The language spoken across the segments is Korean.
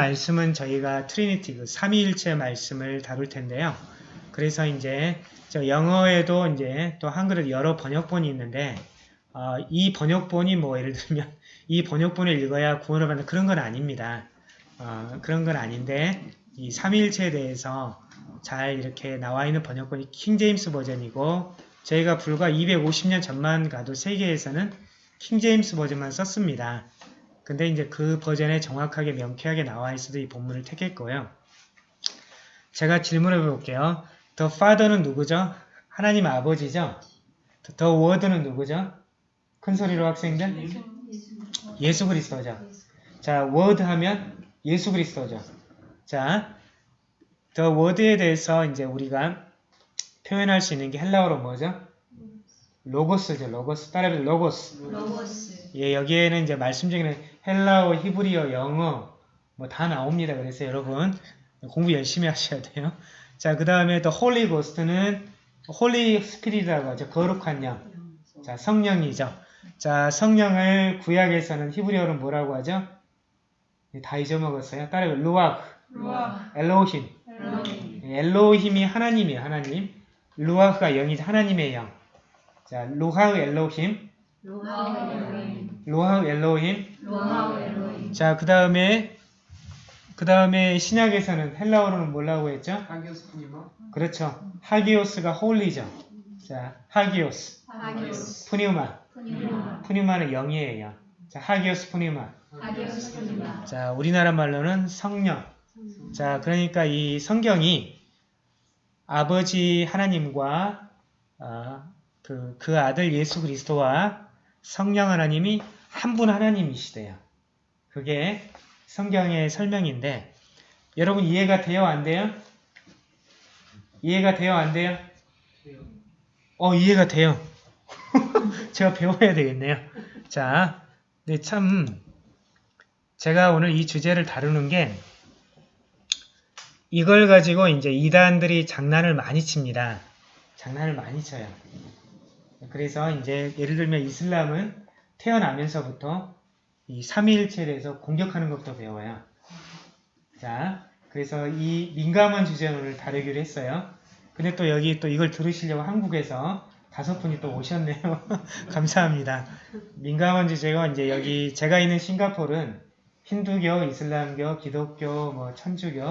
말씀은 저희가 Trinity, 그 삼위일체 말씀을 다룰 텐데요. 그래서 이제 저 영어에도 이제 또 한글에도 여러 번역본이 있는데 어, 이 번역본이 뭐 예를 들면 이 번역본을 읽어야 구원을 받는 그런 건 아닙니다. 어, 그런 건 아닌데 이 삼위일체에 대해서 잘 이렇게 나와 있는 번역본이 King James Version이고 저희가 불과 250년 전만 가도 세계에서는 킹제임스 버전만 썼습니다. 근데 이제 그 버전에 정확하게 명쾌하게 나와 있어도 이 본문을 택했고요. 제가 질문해 볼게요. The Father는 누구죠? 하나님 아버지죠? The Word는 누구죠? 큰 소리로 학생들? 예수 그리스도죠. 자, Word 하면 예수 그리스도죠. 자, The Word에 대해서 이제 우리가 표현할 수 있는 게 헬라어로 뭐죠? 로고스죠. 로고스. 따라해서 로고스. 로고스. 예, 여기에는 이제 말씀 중에는 헬라어, 히브리어, 영어 뭐 다 나옵니다. 그래서 여러분 공부 열심히 하셔야 돼요. 자, 그 다음에 또 Holy Ghost는 Holy Spirit이라고 하죠. 거룩한 영. 자, 성령이죠. 자, 성령을 구약에서는 히브리어로 뭐라고 하죠? 예, 다 잊어먹었어요. 따라해 루아크, 루아. 엘로힘. 엘로힘. 예, 엘로힘이 하나님이에요. 하나님. 루아크가 영이죠. 하나님의 영. 자, 루하우 엘로힘, 루아 엘로힘. 루하우 엘로힘. 루아 엘로힘. 자, 그 다음에 그 다음에 신약에서는 헬라어로는 뭐라고 했죠? 하기오스 푸니마 그렇죠. 하기오스가 holy죠. 자, 하기오스, 하기오스. 푸니우마. 푸니마. 푸니우마는 영이에요. 자, 하기오스 푸니우마. 하기오스 푸니마. 자, 우리나라 말로는 성령. 자, 그러니까 이 성경이 아버지 하나님과 아, 그, 그 아들 예수 그리스도와 성령 하나님이 한 분 하나님이시대요. 그게 성경의 설명인데 여러분 이해가 돼요? 안 돼요? 이해가 돼요? 안 돼요? 어, 이해가 돼요. 제가 배워야 되겠네요. 자, 네, 참, 제가 오늘 이 주제를 다루는 게 이걸 가지고 이제 이단들이 장난을 많이 칩니다. 장난을 많이 쳐요. 그래서 이제 예를 들면 이슬람은 태어나면서부터 이 삼위일체에 대해서 공격하는 것부터 배워요. 자, 그래서 이 민감한 주제를 다루기로 했어요. 근데 또 여기 또 이걸 들으시려고 한국에서 다섯 분이 또 오셨네요. 감사합니다. 민감한 주제가 이제 여기 제가 있는 싱가포르는 힌두교, 이슬람교, 기독교, 뭐 천주교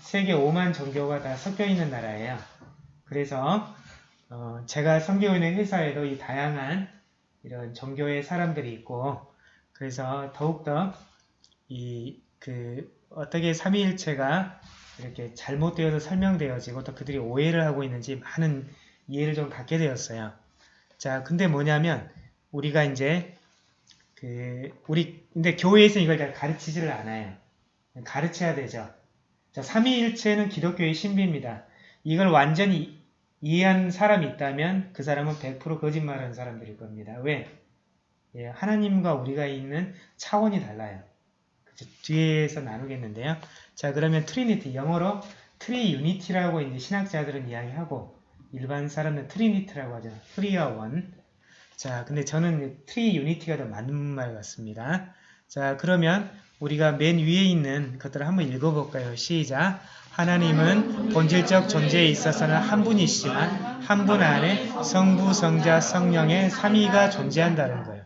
세계 5만 종교가 다 섞여 있는 나라예요. 그래서 어, 제가 섬기고 있는 회사에도 이 다양한 이런 종교의 사람들이 있고 그래서 더욱더 이 그 어떻게 삼위일체가 이렇게 잘못되어서 설명되어지고 또 그들이 오해를 하고 있는지 많은 이해를 좀 갖게 되었어요. 자, 근데 뭐냐면 우리가 이제 그 우리 근데 교회에서 이걸 잘 가르치지를 않아요. 가르쳐야 되죠. 자, 삼위일체는 기독교의 신비입니다. 이걸 완전히 이해한 사람이 있다면 그 사람은 100% 거짓말하는 사람들일 겁니다. 왜? 예, 하나님과 우리가 있는 차원이 달라요. 그쵸? 뒤에서 나누겠는데요. 자, 그러면 Trinity, 영어로 Tri-unity라고 이제 신학자들은 이야기하고 일반 사람은 Trinity라고 하죠. three와 one. 자, 근데 저는 Tri-unity가 더 맞는 말 같습니다. 자, 그러면 우리가 맨 위에 있는 것들을 한번 읽어볼까요? 시작. 하나님은 본질적 존재에 있어서는 한 분이시지만 한 분 안에 성부, 성자, 성령의 삼위가 존재한다는 거예요.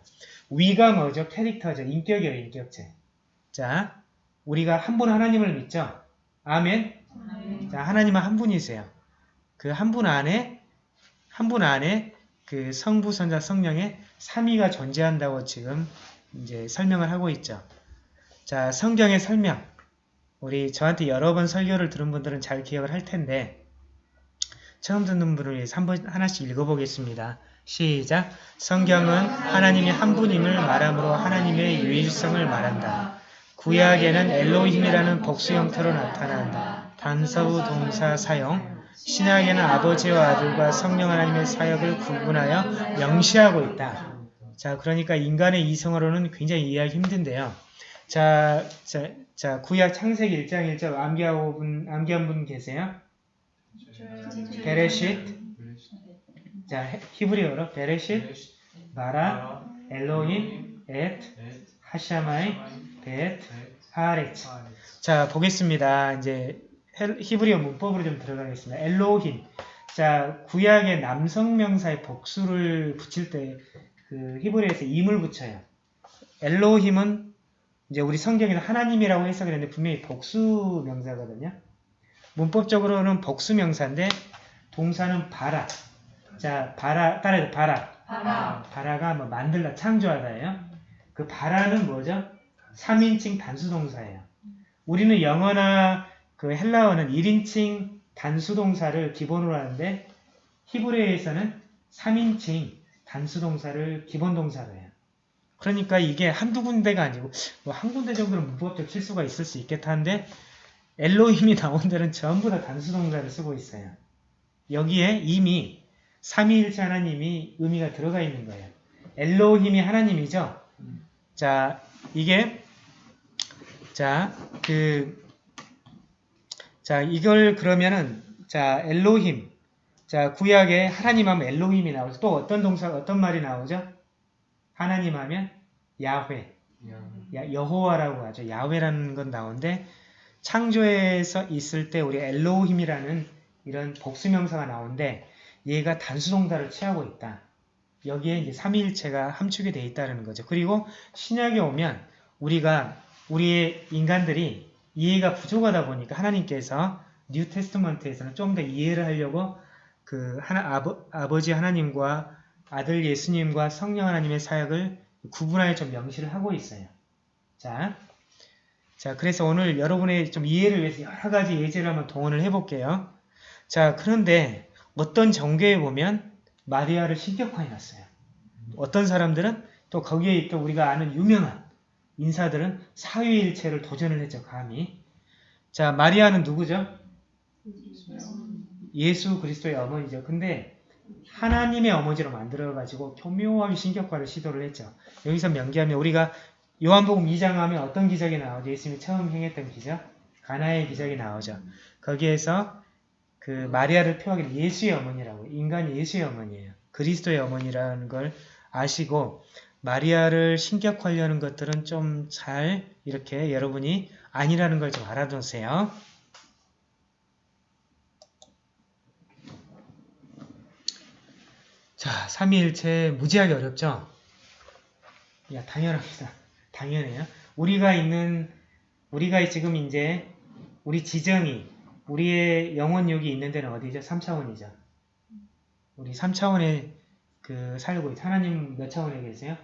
위가 뭐죠? 캐릭터죠. 인격이에요. 인격체. 자, 우리가 한 분 하나님을 믿죠? 아멘. 자, 하나님은 한 분이세요. 그 한 분 안에 한 분 안에 그 성부, 성자, 성령의 삼위가 존재한다고 지금 이제 설명을 하고 있죠. 자, 성경의 설명. 우리 저한테 여러 번 설교를 들은 분들은 잘 기억을 할 텐데 처음 듣는 분을 위해서 한번 하나씩 읽어보겠습니다. 시작! 성경은 하나님이 한 분임을 말함으로 하나님의 유일성을 말한다. 구약에는 엘로힘이라는 복수 형태로 나타난다. 단서우 동사 사용 신약에는 아버지와 아들과 성령 하나님의 사역을 구분하여 명시하고 있다. 자, 그러니까 인간의 이성으로는 굉장히 이해하기 힘든데요. 자, 자, 자, 구약 창세기 1장 1절 암기하고 분, 암기 한 분 계세요? 베레쉿. 자, 해- 히브리어로 베레쉿, 바라, 엘로힘, 엣, 하샤마임, 베엣, 하레츠. 아, 네. 자, 보겠습니다. 이제 헬- 히브리어 문법으로 좀 들어가겠습니다. 엘로힘. 자, 구약의 남성 명사의 복수를 붙일 때 그 히브리어에서 임을 붙여요. 엘로힘은 이제 우리 성경에서 하나님이라고 해석을 했는데 분명히 복수 명사거든요. 문법적으로는 복수 명사인데 동사는 바라. 자, 바라 따라해서 바라. 바라. 바라가 뭐 만들다, 창조하다예요. 그 바라는 뭐죠? 3인칭 단수동사예요. 우리는 영어나 그 헬라어는 1인칭 단수동사를 기본으로 하는데 히브리어에서는 3인칭 단수동사를 기본동사로 해요. 그러니까 이게 한두 군데가 아니고 뭐 한 군데 정도는 문법적 실수가 있을 수 있겠다 한데 엘로힘이 나온 데는 전부 다 단수동사를 쓰고 있어요. 여기에 이미 삼위일체 하나님이 의미가 들어가 있는 거예요. 엘로힘이 하나님이죠. 자, 이게 자, 그 자, 이걸 그러면은 자, 엘로힘. 자, 구약에 하나님 하면 엘로힘이 나오죠. 또 어떤 동사 어떤 말이 나오죠? 하나님 하면 야훼. 야, 여호와라고 하죠. 야훼라는 건 나오는데 창조에서 있을 때 우리 엘로힘이라는 이런 복수명사가 나오는데 얘가 단수동사를 취하고 있다. 여기에 이제 삼위일체가 함축이 돼 있다는 거죠. 그리고 신약에 오면 우리가 우리의 인간들이 이해가 부족하다 보니까 하나님께서 New Testament에서는 좀 더 이해를 하려고 그 하나 아버, 아버지 하나님과 아들 예수님과 성령 하나님의 사역을 구분하여 좀 명시를 하고 있어요. 자, 자 그래서 오늘 여러분의 좀 이해를 위해서 여러 가지 예제를 한번 동원을 해볼게요. 자 그런데 어떤 정교에 보면 마리아를 신격화해 놨어요. 어떤 사람들은 또 거기에 또 우리가 아는 유명한 인사들은 사위일체를 도전을 했죠. 감히. 자 마리아는 누구죠? 예수 그리스도의 어머니죠. 근데 하나님의 어머니로 만들어가지고 교묘하게 신격화를 시도를 했죠. 여기서 명기하면 우리가 요한복음 2장 하면 어떤 기적이 나오죠? 예수님이 처음 행했던 기적? 가나의 기적이 나오죠. 거기에서 그 마리아를 표하기를 예수의 어머니라고 인간이 예수의 어머니예요. 그리스도의 어머니라는 걸 아시고 마리아를 신격화하려는 것들은 좀 잘 이렇게 여러분이 아니라는 걸 좀 알아두세요. 자, 삼위일체 무지하게 어렵죠? 야, 당연합니다. 당연해요. 우리가 있는, 우리가 지금 이제, 우리 지정이, 우리의 영혼육이 있는 데는 어디죠? 3차원이죠. 우리 3차원에 그 살고 있 하나님 몇 차원에 계세요?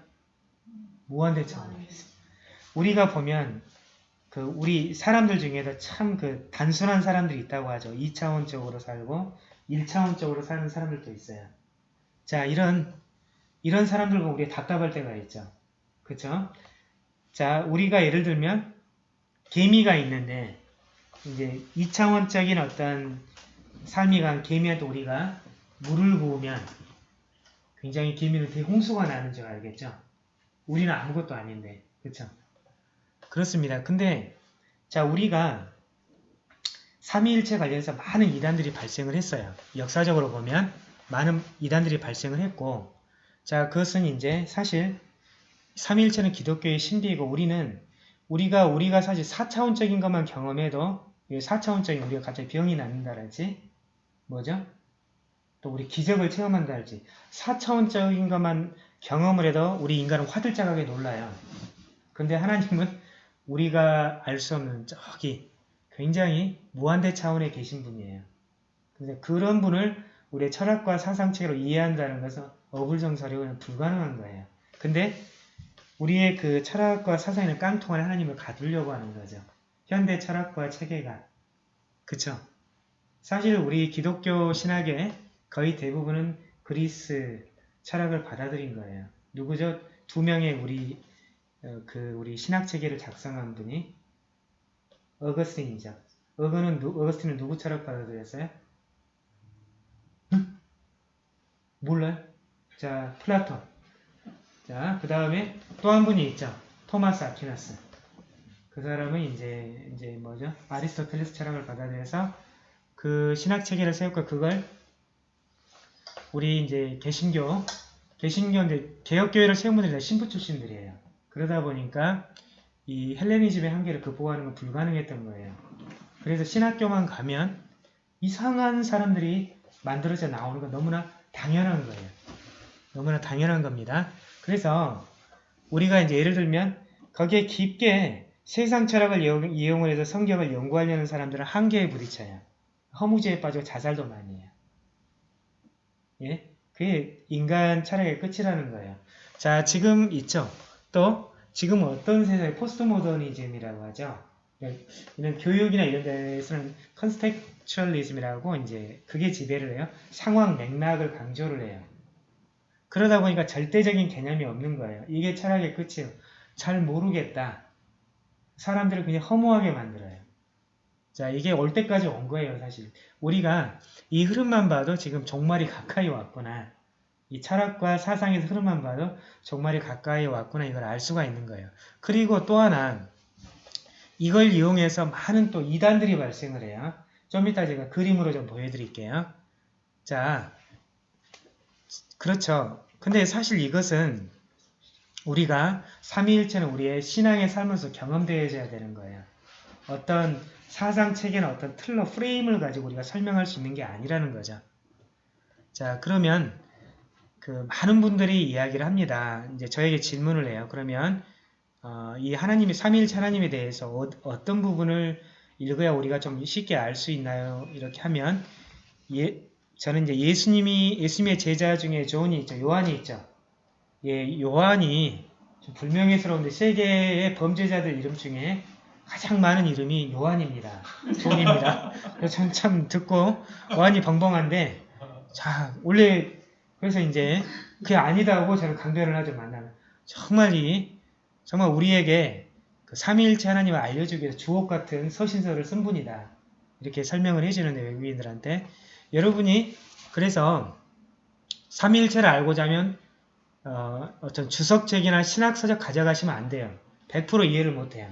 무한대 차원에 계세요. 우리가 보면, 그, 우리 사람들 중에도 참그 단순한 사람들이 있다고 하죠. 2차원적으로 살고, 1차원적으로 사는 사람들도 있어요. 자, 이런, 이런 사람들 보고 우리 답답할 때가 있죠. 그쵸? 자, 우리가 예를 들면, 개미가 있는데, 이제 2차원적인 어떤 삶이 간 개미한테 우리가 물을 부으면 굉장히 개미는 대홍수가 나는 줄 알겠죠? 우리는 아무것도 아닌데, 그쵸? 그렇습니다. 근데, 자, 우리가 삼위일체 관련해서 많은 이단들이 발생을 했어요. 역사적으로 보면 많은 이단들이 발생을 했고, 자, 그것은 이제 사실 삼위일체는 기독교의 신비이고 우리는 우리가 우리가 사실 4차원적인 것만 경험해도 4차원적인 우리가 갑자기 병이 낫는다랄지 뭐죠? 또 우리 기적을 체험한다랄지 4차원적인 것만 경험을 해도 우리 인간은 화들짝하게 놀라요. 근데 하나님은 우리가 알 수 없는 저기 굉장히 무한대 차원에 계신 분이에요. 근데 그런 분을 우리의 철학과 사상체로 이해한다는 것은 어불정설이고는 불가능한 거예요. 근데 우리의 그 철학과 사상에는 깡통을 하나님을 가두려고 하는 거죠. 현대 철학과 체계가. 그쵸? 사실 우리 기독교 신학의 거의 대부분은 그리스 철학을 받아들인 거예요. 누구죠? 두 명의 우리 어, 그 우리 신학 체계를 작성한 분이 어거스틴이죠. 어거는 누, 어거스틴은 누구 철학 받아들였어요? 응? 몰라요? 자, 플라톤. 자, 그 다음에 또 한 분이 있죠. 토마스 아퀴나스. 그 사람은 이제, 이제 뭐죠? 아리스토텔레스 철학을 받아들여서 그 신학 체계를 세웠고 그걸 우리 이제 개신교, 개신교 이제 개혁교회를 세운 분들이 다 신부 출신들이에요. 그러다 보니까 이 헬레니즘의 한계를 극복하는 건 불가능했던 거예요. 그래서 신학교만 가면 이상한 사람들이 만들어져 나오는 건 너무나 당연한 거예요. 너무나 당연한 겁니다. 그래서 우리가 이제 예를 들면 거기에 깊게 세상 철학을 이용- 이용을 해서 성경을 연구하려는 사람들은 한계에 부딪혀요. 허무주의에 빠지고 자살도 많이 해요. 예? 그게 인간 철학의 끝이라는 거예요. 자, 지금 있죠. 또 지금 어떤 세상에 포스트 모더니즘이라고 하죠. 네, 이런 교육이나 이런 데서는 contextualism이라고 이제 그게 지배를 해요. 상황 맥락을 강조를 해요. 그러다 보니까 절대적인 개념이 없는 거예요. 이게 철학의 끝이에요. 잘 모르겠다. 사람들을 그냥 허무하게 만들어요. 자, 이게 올 때까지 온 거예요, 사실. 우리가 이 흐름만 봐도 지금 종말이 가까이 왔구나. 이 철학과 사상의 흐름만 봐도 종말이 가까이 왔구나 이걸 알 수가 있는 거예요. 그리고 또 하나 이걸 이용해서 많은 또 이단들이 발생을 해요. 좀 이따 제가 그림으로 좀 보여드릴게요. 자, 그렇죠. 근데 사실 이것은 우리가 삼위일체는 우리의 신앙의 삶에서 경험되어져야 되는 거예요. 어떤 사상 체계나 어떤 틀로 프레임을 가지고 우리가 설명할 수 있는 게 아니라는 거죠. 자, 그러면 그 많은 분들이 이야기를 합니다. 이제 저에게 질문을 해요. 그러면 어, 이 하나님의 삼위일체 하나님에 대해서 어, 떤 부분을 읽어야 우리가 좀 쉽게 알 수 있나요? 이렇게 하면 예, 저는 이제 예수님이 예수님의 제자 중에 조언이 있죠. 요한이 있죠. 예, 요한이 좀 불명예스러운데 세계의 범죄자들 이름 중에 가장 많은 이름이 요한입니다. 존입니다. 참, 참 듣고 요한이 벙벙한데 자 원래 그래서 이제 그게 아니다고 저는 강변을 하죠 만나면 정말 이 정말 우리에게 그 삼위일체 하나님을 알려주기 위해서 주옥 같은 서신서를 쓴 분이다 이렇게 설명을 해주는데 외국인들한테 여러분이 그래서 삼위일체를 알고자 하면 어, 어떤 주석책이나 신학서적 가져가시면 안 돼요. 100% 이해를 못해요.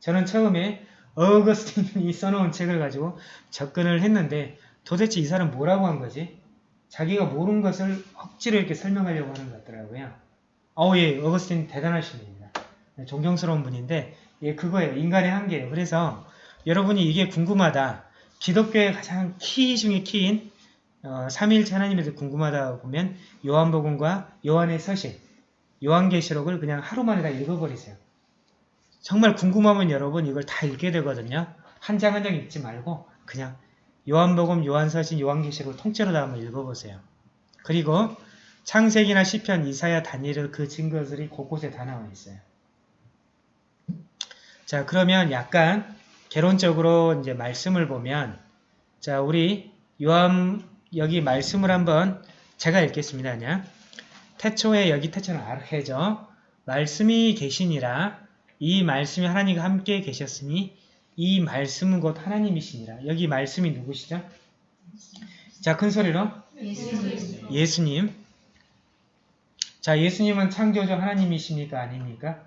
저는 처음에 어거스틴이 써놓은 책을 가지고 접근을 했는데 도대체 이 사람 뭐라고 한 거지? 자기가 모르는 것을 억지로 이렇게 설명하려고 하는 것 같더라고요. 어우 예, 어거스틴. 네, 존경스러운 분인데 예, 그거예요. 인간의 한계예요. 그래서 여러분이 이게 궁금하다. 기독교의 가장 키 중에 키인 어, 삼위일체 하나님에 대해 궁금하다 보면 요한복음과 요한의 서신, 요한계시록을 그냥 하루 만에 다 읽어버리세요. 정말 궁금하면 여러분 이걸 다 읽게 되거든요. 한 장 한 장 읽지 말고 그냥 요한복음, 요한서신, 요한계시록을 통째로 다 한번 읽어보세요. 그리고 창세기나 시편, 이사야, 다니엘 그 증거들이 곳곳에 다 나와 있어요. 자 그러면 약간 개론적으로 이제 말씀을 보면 자 우리 요한 여기 말씀을 한번 제가 읽겠습니다. 그냥 태초에 여기 태초는 아르헤죠. 말씀이 계시니라 이 말씀이 하나님과 함께 계셨으니 이 말씀은 곧 하나님이시니라. 여기 말씀이 누구시죠? 자, 큰 소리로 예수님 예수님. 자, 예수님은 창조주 하나님이십니까? 아닙니까?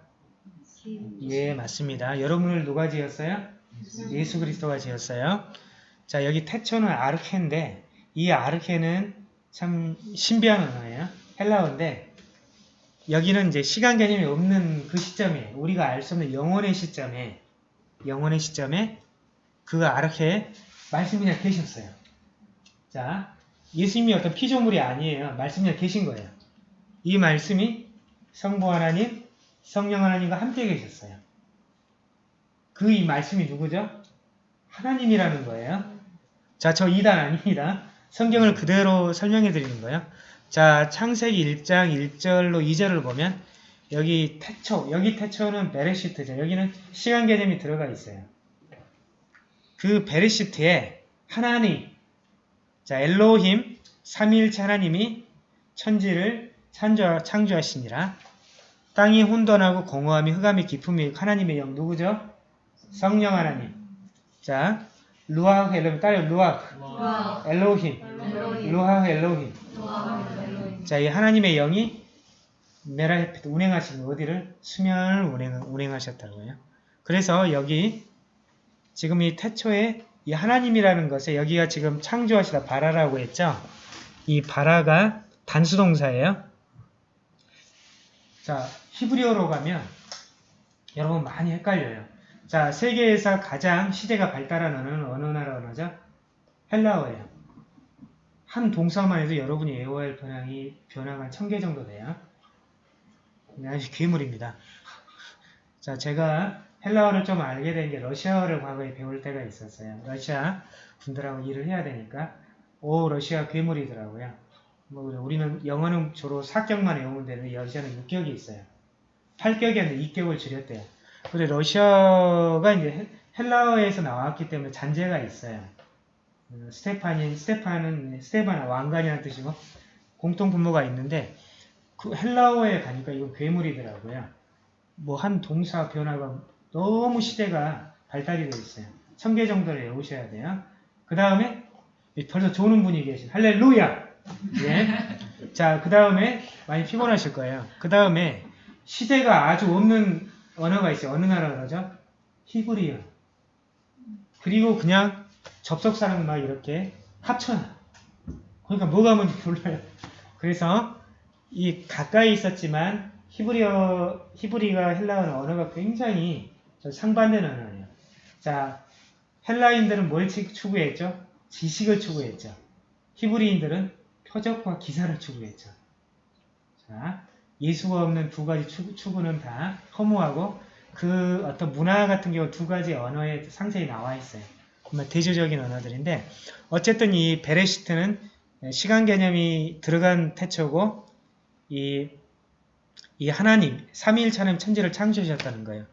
예, 맞습니다. 여러분을 누가 지었어요? 예수 그리스도가 지었어요. 자, 여기 태초는 아르케인데 이 아르케는 참 신비한 언어예요. 헬라어인데 여기는 이제 시간 개념이 없는 그 시점에 우리가 알 수 없는 영혼의 시점에 영혼의 시점에 그 아르케에 말씀이 그냥 계셨어요. 자, 예수님이 어떤 피조물이 아니에요. 말씀이 그냥 계신 거예요. 이 말씀이 성부 하나님, 성령 하나님과 함께 계셨어요. 그 이 말씀이 누구죠? 하나님이라는 거예요. 자, 저 2단 아닙니다. 성경을 그대로 설명해 드리는 거예요. 자, 창세기 1장 1절로 2절을 보면 여기 태초, 여기 태초는 베레시트죠. 여기는 시간 개념이 들어가 있어요. 그 베레시트에 하나님, 자, 엘로힘, 삼위일체 하나님이 천지를 창조, 창조하시니라. 땅이 혼돈하고 공허함이 흑암이 깊음이 하나님의 영 누구죠? 성령 하나님. 자, 루아흐 엘로힘 따로 루아흐 와 엘로힘 루아흐 엘로힘 자, 이 하나님의 영이 메라헤페트 운행하시는 어디를 수면을 운행, 운행하셨다고요. 그래서 여기 지금 이 태초에 이 하나님이라는 것에 여기가 지금 창조하시다 바라라고 했죠. 이 바라가 단수동사예요. 자, 히브리어로 가면 여러분 많이 헷갈려요. 자, 세계에서 가장 시대가 발달한 언어는 어느 나라 언어죠? 헬라어예요. 한 동사만 해도 여러분이 외워야 할 변형이 변화가 천 개 정도 돼요. 아주 괴물입니다. 자, 제가 헬라어를 좀 알게 된 게 러시아어를 과거에 배울 때가 있었어요. 러시아 분들하고 일을 해야 되니까 오 러시아 괴물이더라고요. 뭐 우리는 영어는 주로 4격만 외우면 되는데 러시아는 6격이 있어요. 8격이 아니라 2격을 줄였대요. 근데 러시아가 이제 헬- 헬라어에서 나왔기 때문에 잔재가 있어요. 어, 스테판이 스테판은 스테판 왕관이라는 뜻이고 공통 분모가 있는데 그 헬라어에 가니까 이건 괴물이더라고요. 뭐 한 동사 변화가 너무 시대가 발달이 되어 있어요. 천 개 정도를 외우셔야 돼요. 그 다음에 벌써 조는 분이 계신 할렐루야. 예. 자, 그 다음에 많이 피곤하실 거예요. 그 다음에 시대가 아주 없는 언어가 있어요. 어느 나라 언어죠? 히브리어. 그리고 그냥 접속사랑 막 이렇게 합쳐놔. 그러니까 뭐가 뭔지 몰라요. 그래서 이 가까이 있었지만 히브리어, 히브리가 헬라어 언어가 굉장히 저 상반된 언어예요. 자, 헬라인들은 뭘 치- 추구했죠? 지식을 추구했죠. 히브리인들은 표적과 기사를 추구했죠. 자, 예수가 없는 두 가지 추구, 추구 는 다 허무하고 그 어떤 문화 같은 경우 두 가지 언어에 상세히 나와 있어요. 정말 대조적인 언어들인데 어쨌든 이 베레시트는 시간 개념이 들어간 태초고 이, 이 하나님, 삼위일차는 천지를 창조하셨다는 거예요.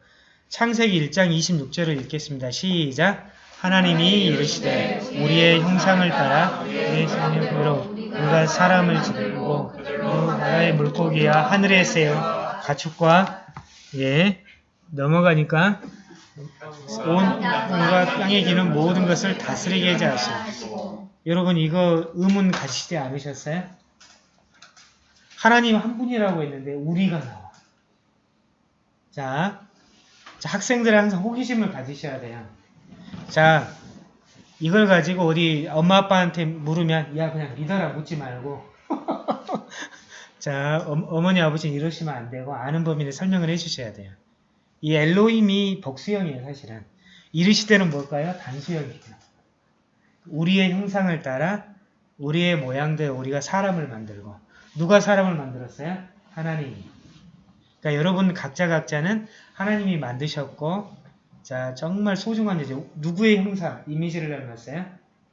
창세기 1장 26절을 읽겠습니다. 시작! 하나님이 이르시되 우리의 형상을 따라 우리의 생명으로 우리가 사람을 지르고 그 나라의 물고기와 하늘의 새와 가축과 예 넘어가니까 온 온과 땅에 기는 모든 것을 다스리게 하지 하시고 여러분 이거 의문 가시지 않으셨어요? 하나님 한 분이라고 했는데 우리가 나와. 자, 자 학생들은 항상 호기심을 가지셔야 돼요. 자, 이걸 가지고 어디 엄마 아빠한테 물으면 야 그냥 믿어라 묻지 말고 자 어, 머니 아버지는 이러시면 안 되고 아는 범위를 설명을 해주셔야 돼요. 이 엘로힘이 복수형이에요 사실은. 이르시되는 뭘까요? 단수형이에요. 우리의 형상을 따라 우리의 모양대로 우리가 사람을 만들고 누가 사람을 만들었어요? 하나님이. 그러니까 여러분 각자 각자는 하나님이 만드셨고 자 정말 소중한 이제 누구의 형상, 이미지를 닮았어요?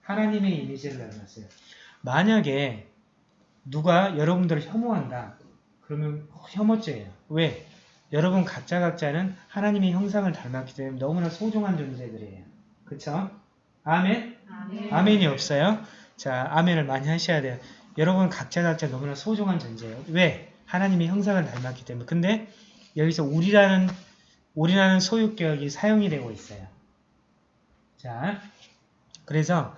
하나님의 이미지를 닮았어요. 만약에 누가 여러분들을 혐오한다. 그러면 혐오죄예요. 왜? 여러분 각자 각자는 하나님의 형상을 닮았기 때문에 너무나 소중한 존재들이에요. 그쵸? 아멘? 아멘이 없어요? 자, 아멘을 많이 하셔야 돼요. 여러분 각자 각자 너무나 소중한 존재예요. 왜? 하나님의 형상을 닮았기 때문에. 근데 여기서 우리라는 우리라는 소유격이 사용이 되고 있어요. 자, 그래서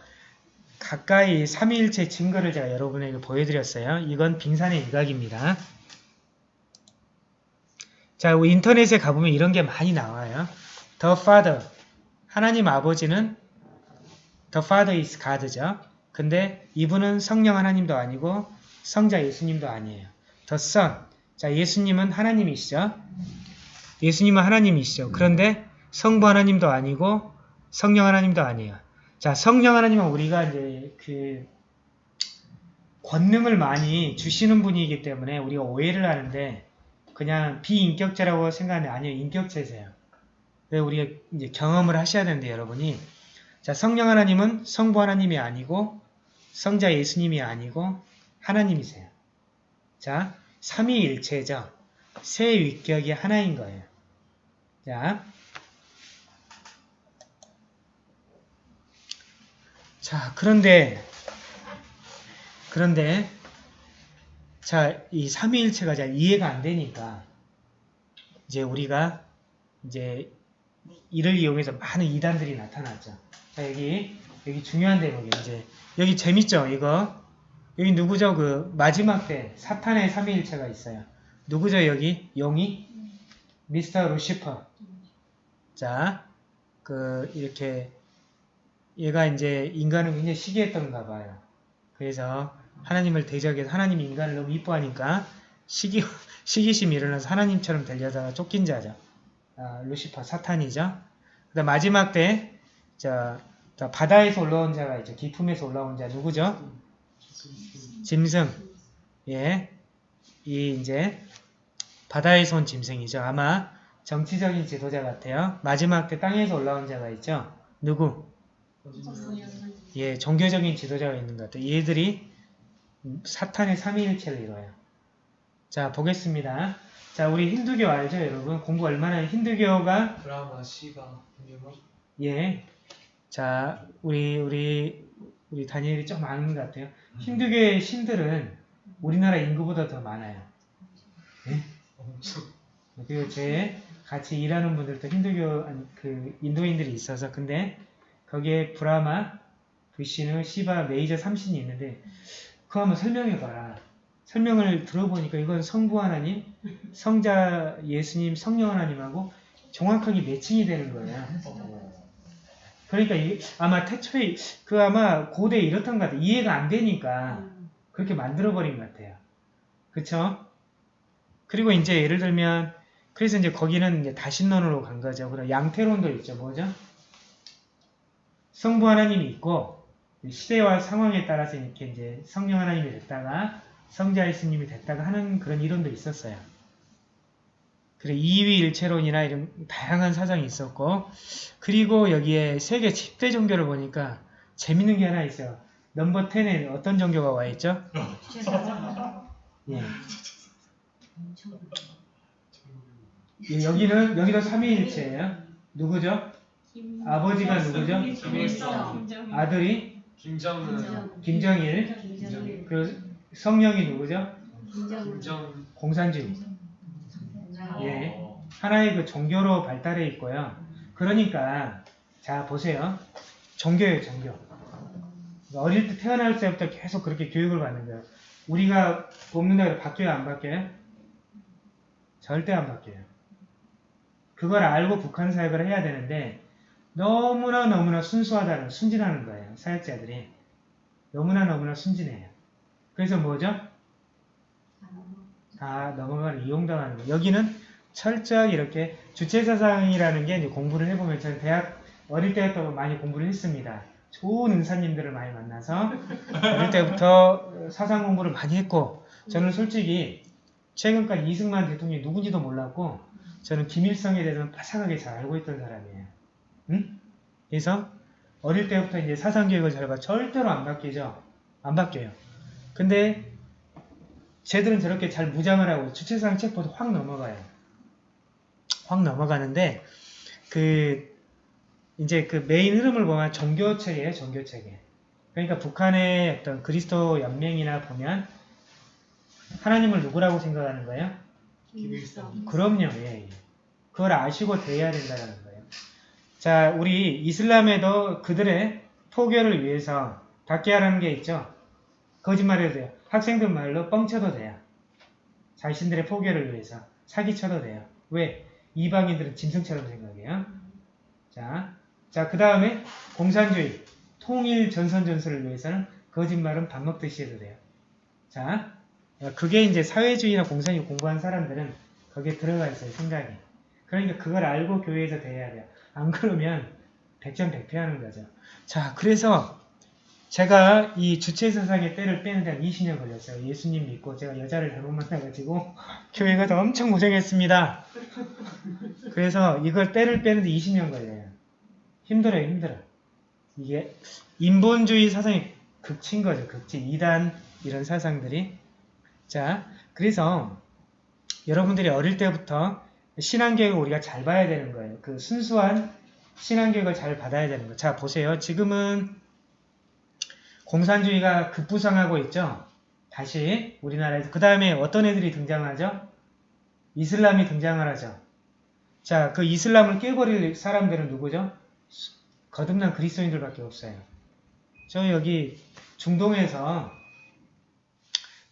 가까이 삼위일체 증거를 제가 여러분에게 보여드렸어요. 이건 빙산의 일각입니다. 자, 인터넷에 가보면 이런 게 많이 나와요. The Father, 하나님 아버지는 The Father is God죠. 근데 이분은 성령 하나님도 아니고 성자 예수님도 아니에요. The Son, 자 예수님은 하나님이시죠. 예수님은 하나님이시죠. 그런데 성부 하나님도 아니고 성령 하나님도 아니에요. 자, 성령 하나님은 우리가 이제 그 권능을 많이 주시는 분이기 때문에 우리가 오해를 하는데 그냥 비인격자라고 생각하는데 아니요, 인격체세요. 왜 우리가 이제 경험을 하셔야 되는데 여러분이 자, 성령 하나님은 성부 하나님이 아니고 성자 예수님이 아니고 하나님이세요. 자, 삼위일체죠. 세 위격이 하나인 거예요. 자, 자 그런데 그런데 자 이 삼위일체가 잘 이해가 안 되니까 이제 우리가 이제 이를 이용해서 많은 이단들이 나타났죠. 자 여기 여기 중요한 대목이 이제 여기 재밌죠 이거? 여기 누구죠? 그 마지막 때 사탄의 삼위일체가 있어요. 누구죠 여기? 용이 미스터 루시퍼. 자, 그 이렇게 얘가 이제 인간을 굉장히 시기했던가 봐요. 그래서 하나님을 대적해서 하나님이 인간을 너무 이뻐하니까 시기 시기심이 일어나서 하나님처럼 되려다가 쫓긴 자죠. 아, 루시퍼 사탄이죠. 그다음 마지막 때 자, 자, 바다에서 올라온 자가 있죠. 기품에서 올라온 자 누구죠? 짐승. 예. 이 이제 바다에서 온 짐승이죠. 아마 정치적인 지도자 같아요. 마지막 때 땅에서 올라온 자가 있죠. 누구? 예, 종교적인 지도자가 있는 것 같아요. 얘들이 사탄의 삼위일체를 이뤄요. 자, 보겠습니다. 자, 우리 힌두교 알죠, 여러분? 공부 얼마나 힌두교가 브라마, 시바, 유머. 예. 자, 우리 우리 우리 다니엘이 좀 많은 것 같아요. 힌두교의 신들은 우리나라 인구보다 더 많아요. 그리고 제 같이 일하는 분들도 힌두교 그 인도인들이 있어서 근데 거기에 브라마, 부시누, 시바 메이저 삼신이 있는데 그거 한번 설명해 봐라. 설명을 들어보니까 이건 성부 하나님, 성자 예수님, 성령 하나님하고 정확하게 매칭이 되는 거예요. 그러니까 이게 아마 태초에 그 아마 고대에 이렇던 것 같아요. 이해가 안 되니까 그렇게 만들어버린 것 같아요. 그쵸? 그리고 이제 예를 들면 그래서 이제 거기는 이제 다신론으로 간 거죠. 그럼 양태론도 있죠. 뭐죠? 성부 하나님이 있고 시대와 상황에 따라서 이렇게 이제 성령 하나님이 됐다가 성자 예수님이 됐다가 하는 그런 이론도 있었어요. 그리고 이위일체론이나 이런 다양한 사상이 있었고 그리고 여기에 세계 10대 종교를 보니까 재밌는 게 하나 있어요. 넘버 10에 어떤 종교가 와 있죠? 예. 예, 여기는 여기도 삼위일체예요. 누구죠? 아버지가 누구죠? 아들이 김정은, 김정일. 그 성령이 누구죠? 김정, 공산주의. 예. 어, 하나의 그 종교로 발달해 있고요. 그러니까 자 보세요. 종교예요, 종교. 어릴 때 태어날 때부터 계속 그렇게 교육을 받는 거예요. 우리가 뽑는다고 해서 바뀌어요, 안 바뀌어요? 절대 안 바뀌어요. 그걸 알고 북한 사역을 해야 되는데 너무나 너무나 순수하다는 순진하는 거예요. 사역자들이 너무나 너무나 순진해요. 그래서 뭐죠? 다 넘어가는 이용당하는 거. 여기는 철저하게 이렇게 주체 사상이라는 게 이제 공부를 해보면 저는 대학 어릴 때부터 많이 공부를 했습니다. 좋은 은사님들을 많이 만나서 어릴 때부터 사상 공부를 많이 했고 저는 솔직히 최근까지 이승만 대통령이 누군지도 몰랐고 저는 김일성에 대해서는 빠삭하게 잘 알고 있던 사람이에요. 응? 그래서 어릴 때부터 이제 사상 교육을 잘 봐. 절대로 안 바뀌죠. 안 바뀌어요. 근데 쟤들은 저렇게 잘 무장을 하고 주체상 책보도 확 넘어가요. 확 넘어가는데 그 이제 그 메인 흐름을 보면 종교체계예요, 종교체계. 그러니까 북한의 어떤 그리스도 연맹이나 보면 하나님을 누구라고 생각하는 거예요? 김일성. 그럼요, 예, 예. 그걸 아시고 대해야 된다는 거예요. 자, 우리 이슬람에도 그들의 포교를 위해서 닫게 하라는 게 있죠. 거짓말해도 돼요. 학생들 말로 뻥쳐도 돼요. 자신들의 포교를 위해서 사기쳐도 돼요. 왜? 이방인들은 짐승처럼 생각해요. 자, 자, 그 다음에 공산주의, 통일 전선 전술을 위해서는 거짓말은 밥 먹듯이 해도 돼요. 자, 그게 이제 사회주의나 공산주의 공부한 사람들은 거기에 들어가 있어요, 생각이. 그러니까 그걸 알고 교회에서 대해야 돼요. 안 그러면 백전백패하는 거죠. 자, 그래서 제가 이 주체 사상의 때를 빼는 데 한 20년 걸렸어요. 예수님 믿고 제가 여자를 잘못 만나가지고 교회 가서 엄청 고생했습니다. 그래서 이걸 때를 빼는 데 20년 걸려요. 힘들어요, 힘들어. 이게 인본주의 사상이 극치인 거죠, 극치. 이단 이런 사상들이. 자, 그래서 여러분들이 어릴 때부터 신앙교육을 우리가 잘 봐야 되는 거예요. 그 순수한 신앙교육을 잘 받아야 되는 거예요. 자, 보세요. 지금은 공산주의가 급부상하고 있죠. 다시 우리나라에서 그 다음에 어떤 애들이 등장하죠? 이슬람이 등장을 하죠. 자, 그 이슬람을 깨버릴 사람들은 누구죠? 거듭난 그리스도인들밖에 없어요. 저 여기 중동에서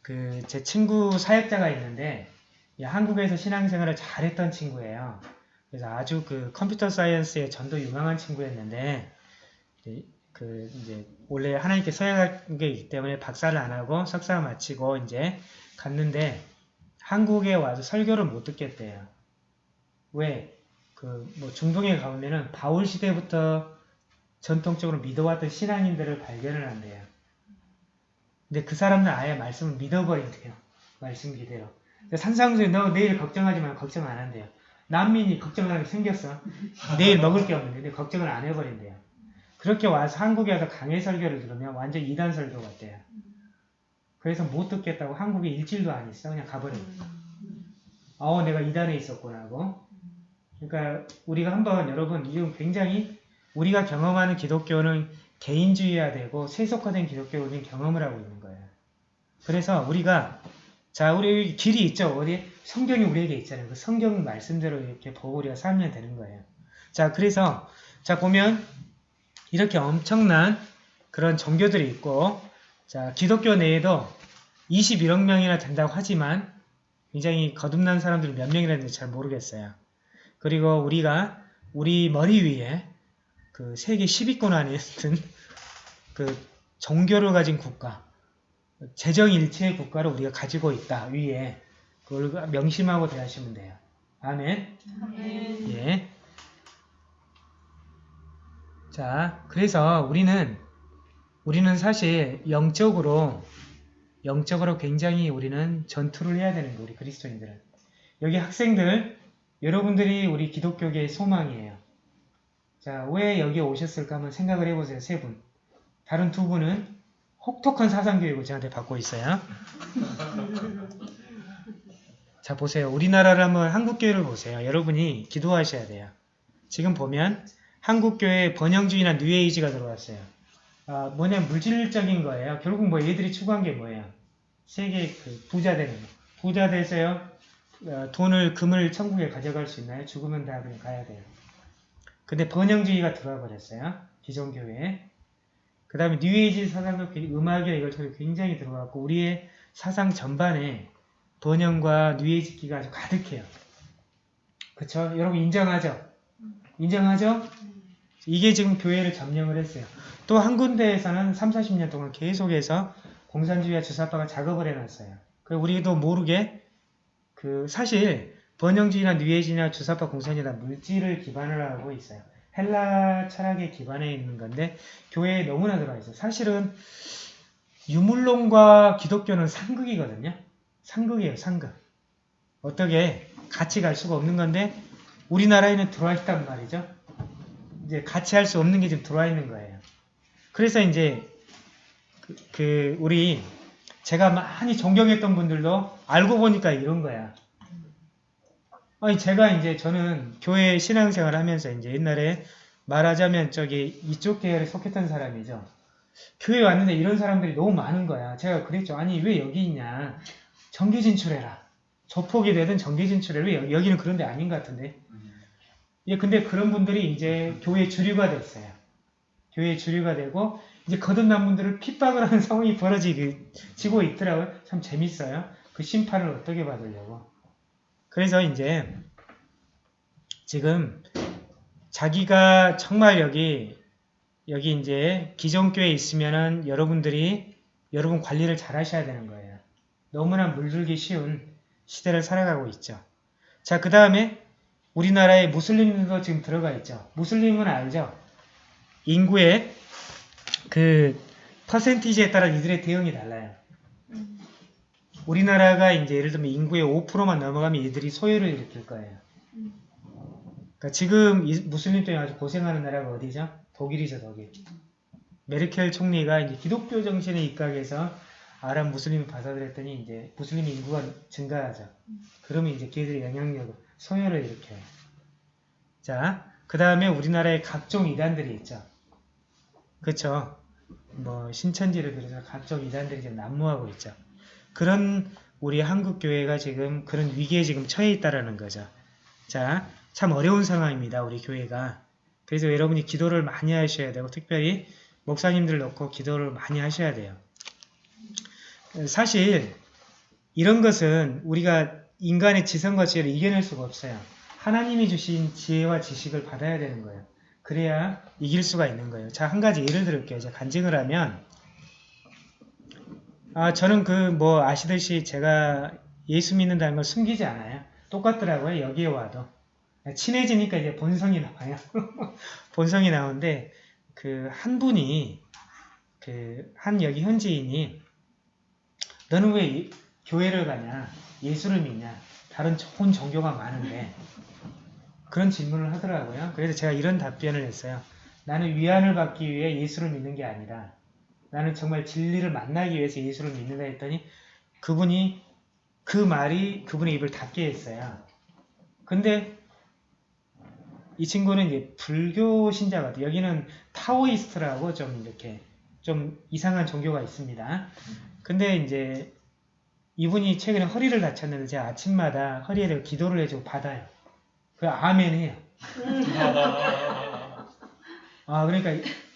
그 제 친구 사역자가 있는데 이 한국에서 신앙생활을 잘했던 친구예요. 그래서 아주 그 컴퓨터 사이언스에 전도 유망한 친구였는데 그 이제 원래 하나님께 서약한 게 있기 때문에 박사를 안 하고 석사 마치고 이제 갔는데 한국에 와서 설교를 못 듣겠대요. 왜? 그 뭐 중동에 가보면은 바울 시대부터 전통적으로 믿어왔던 신앙인들을 발견을 한대요. 근데 그 사람들 아예 말씀을 믿어버린대요. 말씀. 근데 산상수에 너 내일 걱정하지 마 걱정 안 한대요. 난민이 걱정하는 게 생겼어. 내일 먹을 게 없는데 근데 걱정을 안 해버린대요. 그렇게 와서 한국에 와서 강해 설교를 들으면 완전 이단 설교 같대요. 그래서 못 듣겠다고 한국에 일주일도 안 있어. 그냥 가버려요. 어, 내가 이단에 있었구나 하고. 그러니까 우리가 한번 여러분 이건 굉장히 우리가 경험하는 기독교는 개인주의화 되고 세속화된 기독교는 경험을 하고 있는. 그래서 우리가 자 우리 길이 있죠. 어디 성경이 우리에게 있잖아요. 그 성경 말씀대로 이렇게 우리가 살면 되는 거예요. 자 그래서 자 보면 이렇게 엄청난 그런 종교들이 있고 자 기독교 내에도 21억 명이나 된다고 하지만 굉장히 거듭난 사람들이 몇 명이라는지 잘 모르겠어요. 그리고 우리가 우리 머리 위에 그 세계 10위권 안에 있는 그 종교를 가진 국가, 재정일체의 국가를 우리가 가지고 있다 위에 그걸 명심하고 대하시면 돼요. 아멘. 아멘. 예. 자, 그래서 우리는 우리는 사실 영적으로 영적으로 굉장히 우리는 전투를 해야 되는 거예요. 우리 그리스도인들은. 여기 학생들 여러분들이 우리 기독교계의 소망이에요. 자, 왜 여기 오셨을까 한번 생각을 해보세요. 세 분. 다른 두 분은 혹독한 사상교육을 저한테 받고 있어요. 자, 보세요. 우리나라를 한번 한국교회를 보세요. 여러분이 기도하셔야 돼요. 지금 보면 한국교회에 번영주의나 뉴에이지가 들어왔어요. 아, 뭐냐 물질적인 거예요. 결국 뭐 얘들이 추구한 게 뭐예요? 세계 그 부자 되는 거. 부자 돼서요. 어, 돈을 금을 천국에 가져갈 수 있나요? 죽으면 다 그냥 가야 돼요. 근데 번영주의가 들어와 버렸어요. 기존 교회에. 그 다음에 뉴에이지 사상도 굉- 음악이나 이것저것 굉장히 들어갔고 우리의 사상 전반에 번영과 뉴에이지 기가 아주 가득해요. 그쵸? 여러분 인정하죠? 인정하죠? 이게 지금 교회를 점령을 했어요. 또 한 군데에서는 3, 40년 동안 계속해서 공산주의와 주사파가 작업을 해놨어요. 그 우리도 모르게 그 사실 번영주의나 뉴에이지나 주사파 공산주의나 물질을 기반으로 하고 있어요. 헬라 철학에 기반해 있는 건데 교회에 너무나 들어가 있어요. 사실은 유물론과 기독교는 상극이거든요. 상극이에요, 상극. 어떻게 같이 갈 수가 없는 건데 우리나라에는 들어와 있단 말이죠. 이제 같이 할 수 없는 게 지금 들어와 있는 거예요. 그래서 이제 그, 그 우리 제가 많이 존경했던 분들도 알고 보니까 이런 거야. 아니 제가 이제 저는 교회 신앙생활 하면서 이제 옛날에 말하자면 저기 이쪽 계열에 속했던 사람이죠. 교회 왔는데 이런 사람들이 너무 많은 거야. 제가 그랬죠. 아니 왜 여기 있냐. 정기 진출해라. 조폭이 되든 정기 진출해라. 여기는 그런 데 아닌 것 같은데. 예, 근데 그런 분들이 이제 교회 주류가 됐어요. 교회 주류가 되고 이제 거듭난 분들을 핍박을 하는 상황이 벌어지고 있더라고요. 참 재밌어요. 그 심판을 어떻게 받으려고. 그래서 이제 지금 자기가 정말 여기 여기 이제 기존 교회에 있으면은 여러분들이 여러분 관리를 잘 하셔야 되는 거예요. 너무나 물들기 쉬운 시대를 살아가고 있죠. 자, 그 다음에 우리나라에 무슬림들도 지금 들어가 있죠. 무슬림은 알죠? 인구의 그 퍼센티지에 따라 이들의 대응이 달라요. 우리나라가 이제 예를 들면 인구의 5%만 넘어가면 이들이 소요를 일으킬 거예요. 그러니까 지금 이 무슬림 때문에 아주 고생하는 나라가 어디죠? 독일이죠, 독일. 메르켈 총리가 이제 기독교 정신에 입각해서 아랍 무슬림을 받아들였더니 이제 무슬림 인구가 증가하죠. 그러면 이제 걔들의 영향력을 소요를 일으켜요. 자, 그 다음에 우리나라에 각종 이단들이 있죠. 그쵸? 뭐 신천지를 비롯해서 각종 이단들이 지금 난무하고 있죠. 그런 우리 한국 교회가 지금 그런 위기에 지금 처해 있다라는 거죠. 자, 참 어려운 상황입니다. 우리 교회가. 그래서 여러분이 기도를 많이 하셔야 되고 특별히 목사님들 놓고 기도를 많이 하셔야 돼요. 사실 이런 것은 우리가 인간의 지성과 지혜를 이겨낼 수가 없어요. 하나님이 주신 지혜와 지식을 받아야 되는 거예요. 그래야 이길 수가 있는 거예요. 자, 한 가지 예를 들을게요. 제가 간증을 하면 아, 저는 그 뭐 아시듯이 제가 예수 믿는다는 걸 숨기지 않아요. 똑같더라고요. 여기에 와도. 친해지니까 이제 본성이 나와요. 본성이 나오는데 그 한 분이 그 한 여기 현지인이 너는 왜 이- 교회를 가냐? 예수를 믿냐? 다른 좋은 종교가 많은데 그런 질문을 하더라고요. 그래서 제가 이런 답변을 했어요. 나는 위안을 받기 위해 예수를 믿는 게 아니라 나는 정말 진리를 만나기 위해서 예수를 믿는다 했더니 그분이 그 말이 그분의 입을 닫게 했어요. 근데 이 친구는 이제 불교 신자 같아요. 여기는 타오이스트라고 좀 이렇게 좀 이상한 종교가 있습니다. 근데 이제 이분이 최근에 허리를 다쳤는데 제가 아침마다 허리에 대고 기도를 해주고 받아요. 그 아멘 해요. 아 그러니까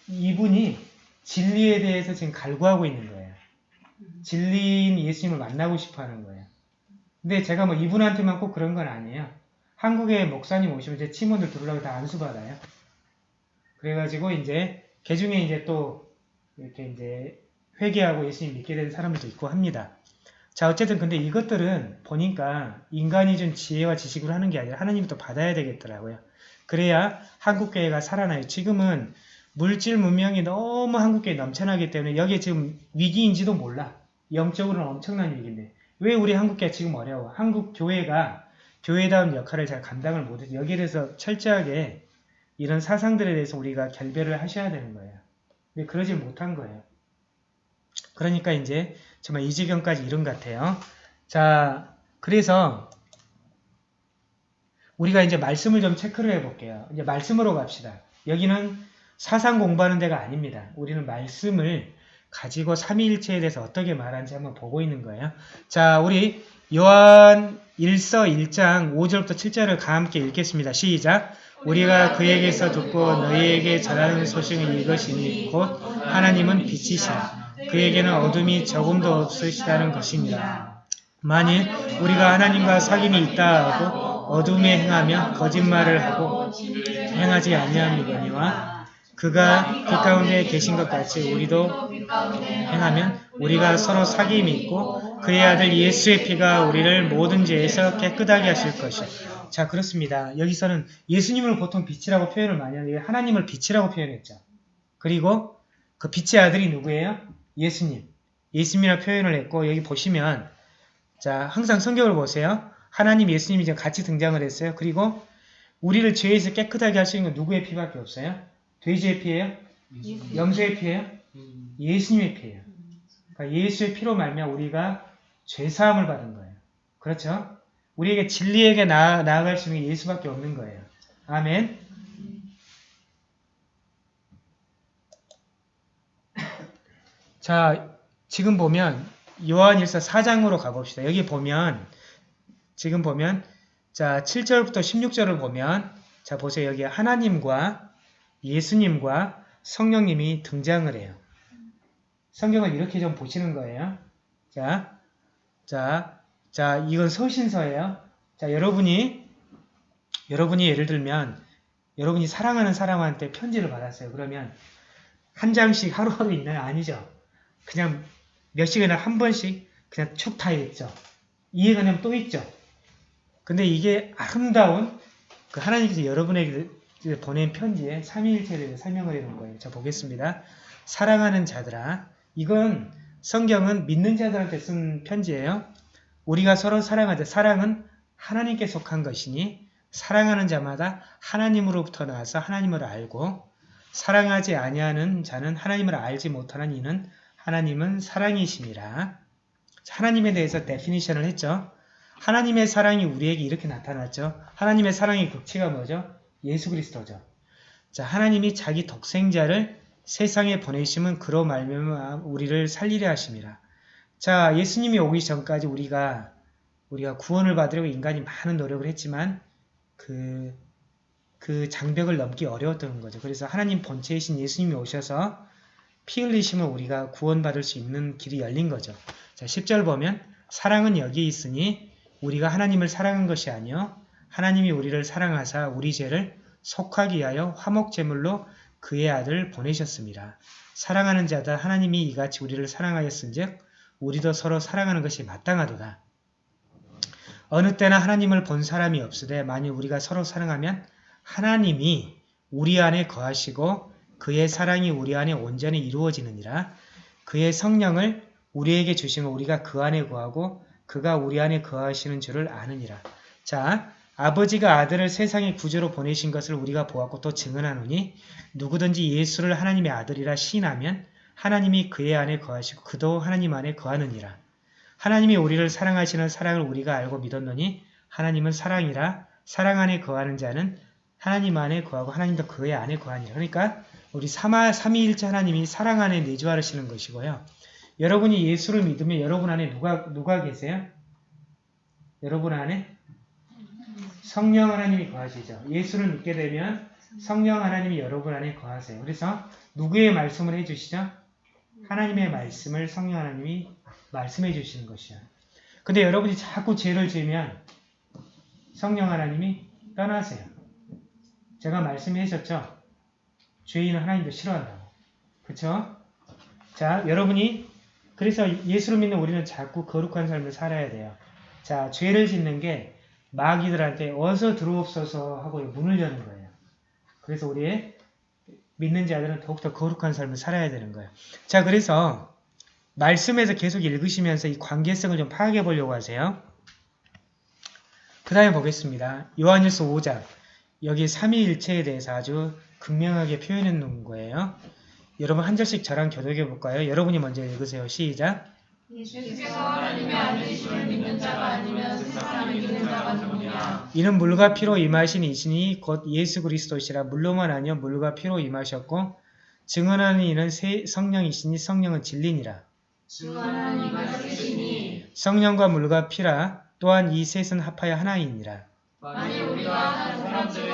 이분이 진리에 대해서 지금 갈구하고 있는 거예요. 진리인 예수님을 만나고 싶어 하는 거예요. 근데 제가 뭐 이분한테만 꼭 그런 건 아니에요. 한국에 목사님 오시면 제 팀원들 들으려고 다 안수받아요. 그래가지고 이제 개 중에 이제 또 이렇게 이제 회개하고 예수님 믿게 된 사람들도 있고 합니다. 자 어쨌든 근데 이것들은 보니까 인간이 준 지혜와 지식으로 하는 게 아니라 하나님이 또 받아야 되겠더라고요. 그래야 한국교회가 살아나요. 지금은 물질 문명이 너무 한국교회에 넘쳐나기 때문에 여기에 지금 위기인지도 몰라. 영적으로는 엄청난 위기인데 왜 우리 한국교회가 지금 어려워? 한국 교회가 교회다운 역할을 잘 감당을 못해서 여기에 대해서 철저하게 이런 사상들에 대해서 우리가 결별을 하셔야 되는 거예요. 근데 그러질 못한 거예요. 그러니까 이제 정말 이 지경까지 이른 것 같아요. 자, 그래서 우리가 이제 말씀을 좀 체크를 해볼게요. 이제 말씀으로 갑시다. 여기는 사상 공부하는 데가 아닙니다. 우리는 말씀을 가지고 삼위일체에 대해서 어떻게 말하는지 한번 보고 있는 거예요. 자, 우리 요한 1서 1장 5절부터 7절을 다 함께 읽겠습니다. 시작! 우리가 그에게서 듣고 너희에게 전하는 소식은 이것이니 곧 하나님은 빛이시라. 그에게는 어둠이 조금도 없으시다는 것입니다. 만일 우리가 하나님과 사귐이 있다 하고 어둠에 행하며 거짓말을 하고 행하지 아니함이거니와 그가 그 가운데 계신 것 같이 우리도 행하면 우리가 서로 사귐이 있고 그의 아들 예수의 피가 우리를 모든 죄에서 깨끗하게 하실 것이요. 자 그렇습니다. 여기서는 예수님을 보통 빛이라고 표현을 많이 하는데 하나님을 빛이라고 표현했죠. 그리고 그 빛의 아들이 누구예요? 예수님. 예수님이라 표현을 했고 여기 보시면 자 항상 성경을 보세요. 하나님 예수님이 같이 등장을 했어요. 그리고 우리를 죄에서 깨끗하게 있는 건 누구의 피밖에 없어요? 돼지의 피예요? 염소의 피예요? 예수님의 피예요. 그러니까 예수의 피로 말미암아 우리가 죄 사함을 받은 거예요. 그렇죠? 우리에게 진리에게 나, 나아갈 수 있는 게 예수밖에 없는 거예요. 아멘. 자, 지금 보면 요한일서 4장으로 가봅시다. 여기 보면 지금 보면 자 7절부터 16절을 보면 자 보세요. 여기 하나님과 예수님과 성령님이 등장을 해요. 성경을 이렇게 좀 보시는 거예요. 자, 자, 자, 이건 서신서예요. 자, 여러분이 여러분이 예를 들면 여러분이 사랑하는 사람한테 편지를 받았어요. 그러면 한 장씩 하루하루 있나요? 아니죠. 그냥 몇 시간에 한 번씩 그냥 쭉다 읽죠. 이해가 되면 또 읽죠. 근데 이게 아름다운 그 하나님께서 여러분에게 보낸 편지에 삼위일체에 대해서 설명을 해놓은 거예요. 자 보겠습니다. 사랑하는 자들아 이건 성경은 믿는 자들한테 쓴 편지예요. 우리가 서로 사랑하자. 사랑은 하나님께 속한 것이니 사랑하는 자마다 하나님으로부터 나와서 하나님을 알고 사랑하지 아니하는 자는 하나님을 알지 못하는 이는 하나님은 사랑이심이라. 하나님에 대해서 데피니션을 했죠. 하나님의 사랑이 우리에게 이렇게 나타났죠. 하나님의 사랑의 극치가 뭐죠? 예수 그리스도죠. 자, 하나님이 자기 독생자를 세상에 보내심은 그로 말미암아 우리를 살리려 하심이라. 자, 예수님이 오기 전까지 우리가 우리가 구원을 받으려고 인간이 많은 노력을 했지만 그, 그 장벽을 넘기 어려웠던 거죠. 그래서 하나님 본체이신 예수님이 오셔서 피 흘리심을 우리가 구원받을 수 있는 길이 열린 거죠. 자, 10절 보면 사랑은 여기 있으니 우리가 하나님을 사랑한 것이 아니요 하나님이 우리를 사랑하사 우리 죄를 속하기 위하여 화목제물로 그의 아들을 보내셨습니다. 사랑하는 자다 하나님이 이같이 우리를 사랑하였은즉 우리도 서로 사랑하는 것이 마땅하도다. 어느 때나 하나님을 본 사람이 없으되 만일 우리가 서로 사랑하면 하나님이 우리 안에 거하시고 그의 사랑이 우리 안에 온전히 이루어지느니라 그의 성령을 우리에게 주시면 우리가 그 안에 거하고 그가 우리 안에 거하시는 줄을 아느니라. 자, 아버지가 아들을 세상의 구주로 보내신 것을 우리가 보았고 또 증언하노니 누구든지 예수를 하나님의 아들이라 시인하면 하나님이 그의 안에 거하시고 그도 하나님 안에 거하느니라. 하나님이 우리를 사랑하시는 사랑을 우리가 알고 믿었노니 하나님은 사랑이라 사랑 안에 거하는 자는 하나님 안에 거하고 하나님도 그의 안에 거하니라. 그러니까 우리 삼아, 삼위일체 하나님이 사랑 안에 내주하시는 것이고요. 여러분이 예수를 믿으면 여러분 안에 누가 누가 계세요? 여러분 안에 성령 하나님이 거하시죠. 예수를 믿게 되면 성령 하나님이 여러분 안에 거하세요. 그래서 누구의 말씀을 해주시죠? 하나님의 말씀을 성령 하나님이 말씀해 주시는 것이야. 근데 여러분이 자꾸 죄를 지으면 성령 하나님이 떠나세요. 제가 말씀하셨죠? 죄인은 하나님도 싫어한다고. 그쵸? 자, 여러분이 그래서 예수를 믿는 우리는 자꾸 거룩한 삶을 살아야 돼요. 자, 죄를 짓는 게 마귀들한테 어서 들어옵소서 하고 문을 여는 거예요. 그래서 우리의 믿는 자들은 더욱더 거룩한 삶을 살아야 되는 거예요. 자, 그래서 말씀에서 계속 읽으시면서 이 관계성을 좀 파악해 보려고 하세요. 그 다음에 보겠습니다. 요한일서 5장. 여기 삼위일체에 대해서 아주 극명하게 표현해 놓은 거예요. 여러분 한 절씩 저랑 교독해 볼까요? 여러분이 먼저 읽으세요. 시작. 예수께서 하나님의 아들이심을 믿는 자가 아니면 세상을 믿는 자가 누구냐 이는 물과 피로 임하신 이신이 곧 예수 그리스도시라 물로만 아니요 물과 피로 임하셨고 증언하는 이는 세- 성령이시니 성령은 진리니라. 증언하는 이가 쓰시니 성령과 물과 피라 또한 이 셋은 합하여 하나이니라. 만일 우리가 사람들의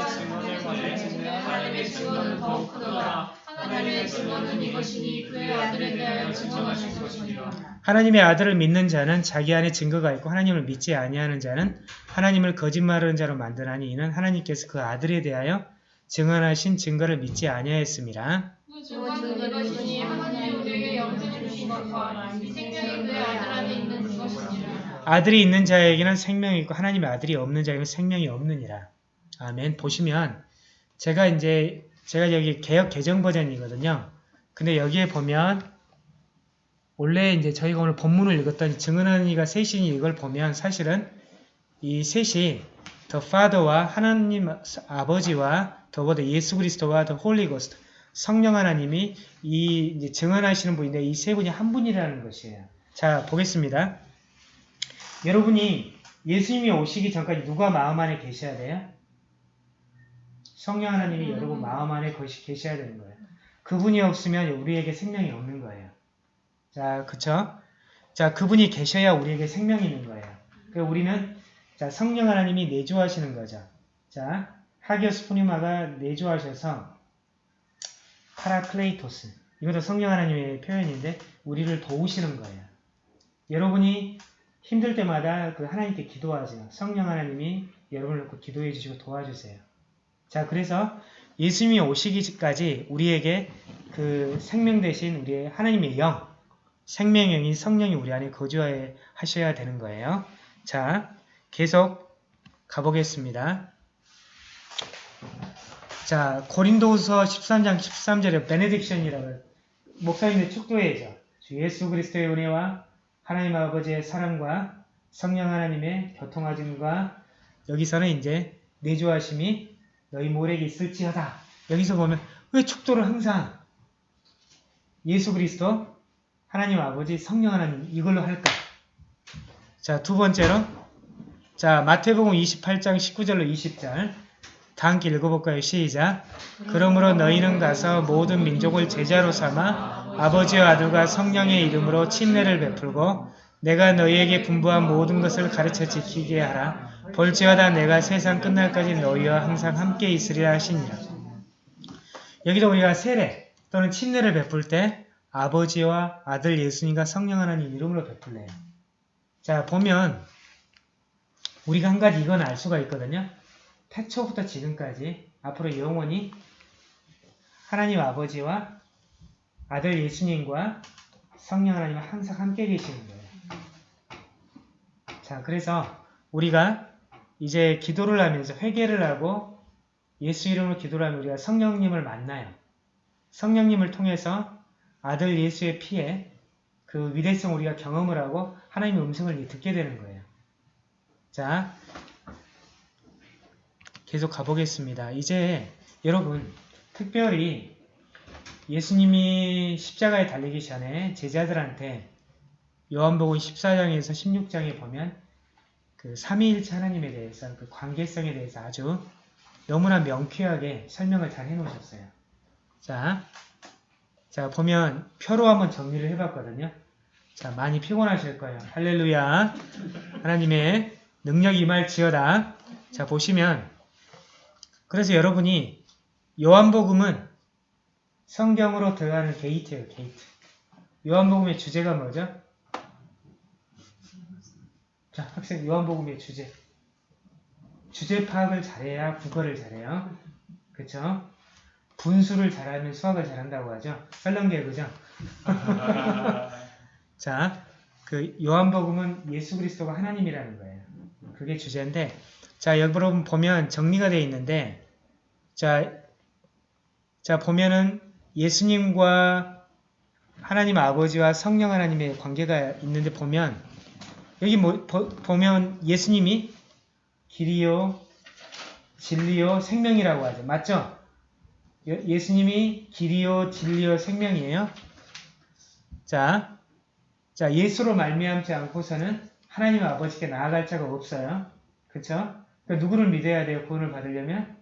하나님의 증언은 더욱 크도다 하나님의 증언은 이것이니 그의 아들에 대하여 증언하실 것이니라 하나님의 아들을 믿는 자는 자기 안에 증거가 있고 하나님을 믿지 아니하는 자는 하나님을 거짓말하는 자로 만드나니 이는 하나님께서 그 아들에 대하여 증언하신 증거를 믿지 아니하였습니다. 아들이 있는 자에게는 생명이 있고 하나님의 아들이 없는 자에게는 생명이 없느니라. 아멘. 보시면 제가 이제 제가 여기 개혁 개정 버전이거든요. 근데 여기에 보면 원래 이제 저희가 오늘 본문을 읽었던 증언하는 이가 셋이니 이걸 보면 사실은 이 셋이 The Father와 하나님 아버지와 더보다 예수 그리스도와 Holy Ghost 성령 하나님이 이 증언하시는 분인데 이 세 분이 한 분이라는 것이에요. 자 보겠습니다. 여러분이 예수님이 오시기 전까지 누가 마음 안에 계셔야 돼요? 성령 하나님이 여러분 마음 안에 거시 계셔야 되는 거예요. 그분이 없으면 우리에게 생명이 없는 거예요. 자, 그쵸? 자, 그분이 계셔야 우리에게 생명이 있는 거예요. 그 우리는 자 성령 하나님이 내주하시는 거죠. 자, 하기오스 포니마가 내주하셔서 파라클레이토스 이것도 성령 하나님의 표현인데 우리를 도우시는 거예요. 여러분이 힘들 때마다 그 하나님께 기도하세요. 성령 하나님이 여러분을 놓고 기도해 주시고 도와주세요. 자, 그래서 예수님이 오시기까지 우리에게 그 생명 대신 우리의 하나님의 영, 생명의 영인 성령이 우리 안에 거주하셔야 하셔야 되는 거예요. 자, 계속 가보겠습니다. 자, 고린도후서 13장 13절에 베네딕션이라고 목사님의 축도회죠. 주 예수 그리스도의 은혜와 하나님 아버지의 사랑과 성령 하나님의 교통하심과 여기서는 이제 내주하심이 너희 모래에 있을지어다. 여기서 보면 왜 축도를 항상 예수 그리스도 하나님 아버지 성령 하나님 이걸로 할까? 자, 두 번째로 자, 마태복음 28장 19절로 20절 다 함께 읽어볼까요? 시작! 그러므로 너희는 가서 모든 민족을 제자로 삼아 아버지와 아들과 성령의 이름으로 침례를 베풀고 내가 너희에게 분부한 모든 것을 가르쳐 지키게 하라. 볼지어다 내가 세상 끝날까지 너희와 항상 함께 있으리라 하시니라. 여기도 우리가 세례 또는 침례를 베풀 때 아버지와 아들 예수님과 성령 하나님 이름으로 베풀래요. 자 보면 우리가 한 가지 이건 알 수가 있거든요. 태초부터 지금까지 앞으로 영원히 하나님 아버지와 아들 예수님과 성령 하나님과 항상 함께 계시는 거예요. 자, 그래서 우리가 이제 기도를 하면서 회개를 하고 예수 이름으로 기도를 하면 우리가 성령님을 만나요. 성령님을 통해서 아들 예수의 피에 그 위대성 우리가 경험을 하고 하나님의 음성을 듣게 되는 거예요. 자, 계속 가보겠습니다. 이제 여러분 특별히 예수님이 십자가에 달리기 전에 제자들한테 요한복음 14장에서 16장에 보면 그 삼위일체 하나님에 대해서 그 관계성에 대해서 아주 너무나 명쾌하게 설명을 잘 해놓으셨어요. 자, 자 보면 표로 한번 정리를 해봤거든요. 자 많이 피곤하실 거예요. 할렐루야. 하나님의 능력 임할지어다. 자 보시면 그래서 여러분이 요한복음은 성경으로 들어가는 게이트예요. 게이트. 요한복음의 주제가 뭐죠? 자 학생 요한복음의 주제. 주제 파악을 잘해야 국어를 잘해요. 그쵸? 분수를 잘하면 수학을 잘한다고 하죠. 썰렁해 그죠? 자, 그 요한복음은 예수 그리스도가 하나님이라는 거예요. 그게 주제인데, 자 여러분 보면 정리가 되어 있는데, 자, 자 보면은 예수님과 하나님 아버지와 성령 하나님의 관계가 있는데 보면 여기 뭐 보, 보면 예수님이 길이요, 진리요, 생명이라고 하죠. 맞죠? 예- 예수님이 길이요, 진리요, 생명이에요. 자, 자 예수로 말미암지 않고서는 하나님 아버지께 나아갈 자가 없어요. 그쵸? 그러니까 누구를 믿어야 돼요? 구원을 받으려면?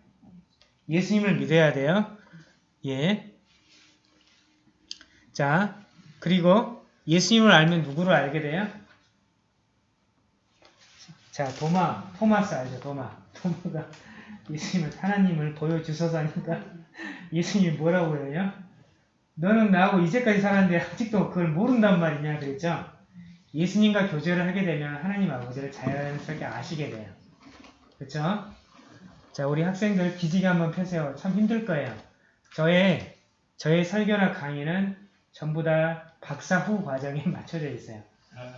예수님을 믿어야 돼요. 예. 자, 그리고 예수님을 알면 누구를 알게 돼요? 자, 도마, 토마스 알죠? 도마. 도마가 예수님을, 하나님을 보여주셔서 하니까 예수님이 뭐라고 해요? 너는 나하고 이제까지 살았는데 아직도 그걸 모른단 말이냐 그랬죠? 예수님과 교제를 하게 되면 하나님 아버지를 자연스럽게 아시게 돼요. 그렇죠? 자, 우리 학생들 기지개 한번 펴세요. 참 힘들 거예요. 저의 저의 설교나 강의는 전부 다 박사 후 과정에 맞춰져 있어요.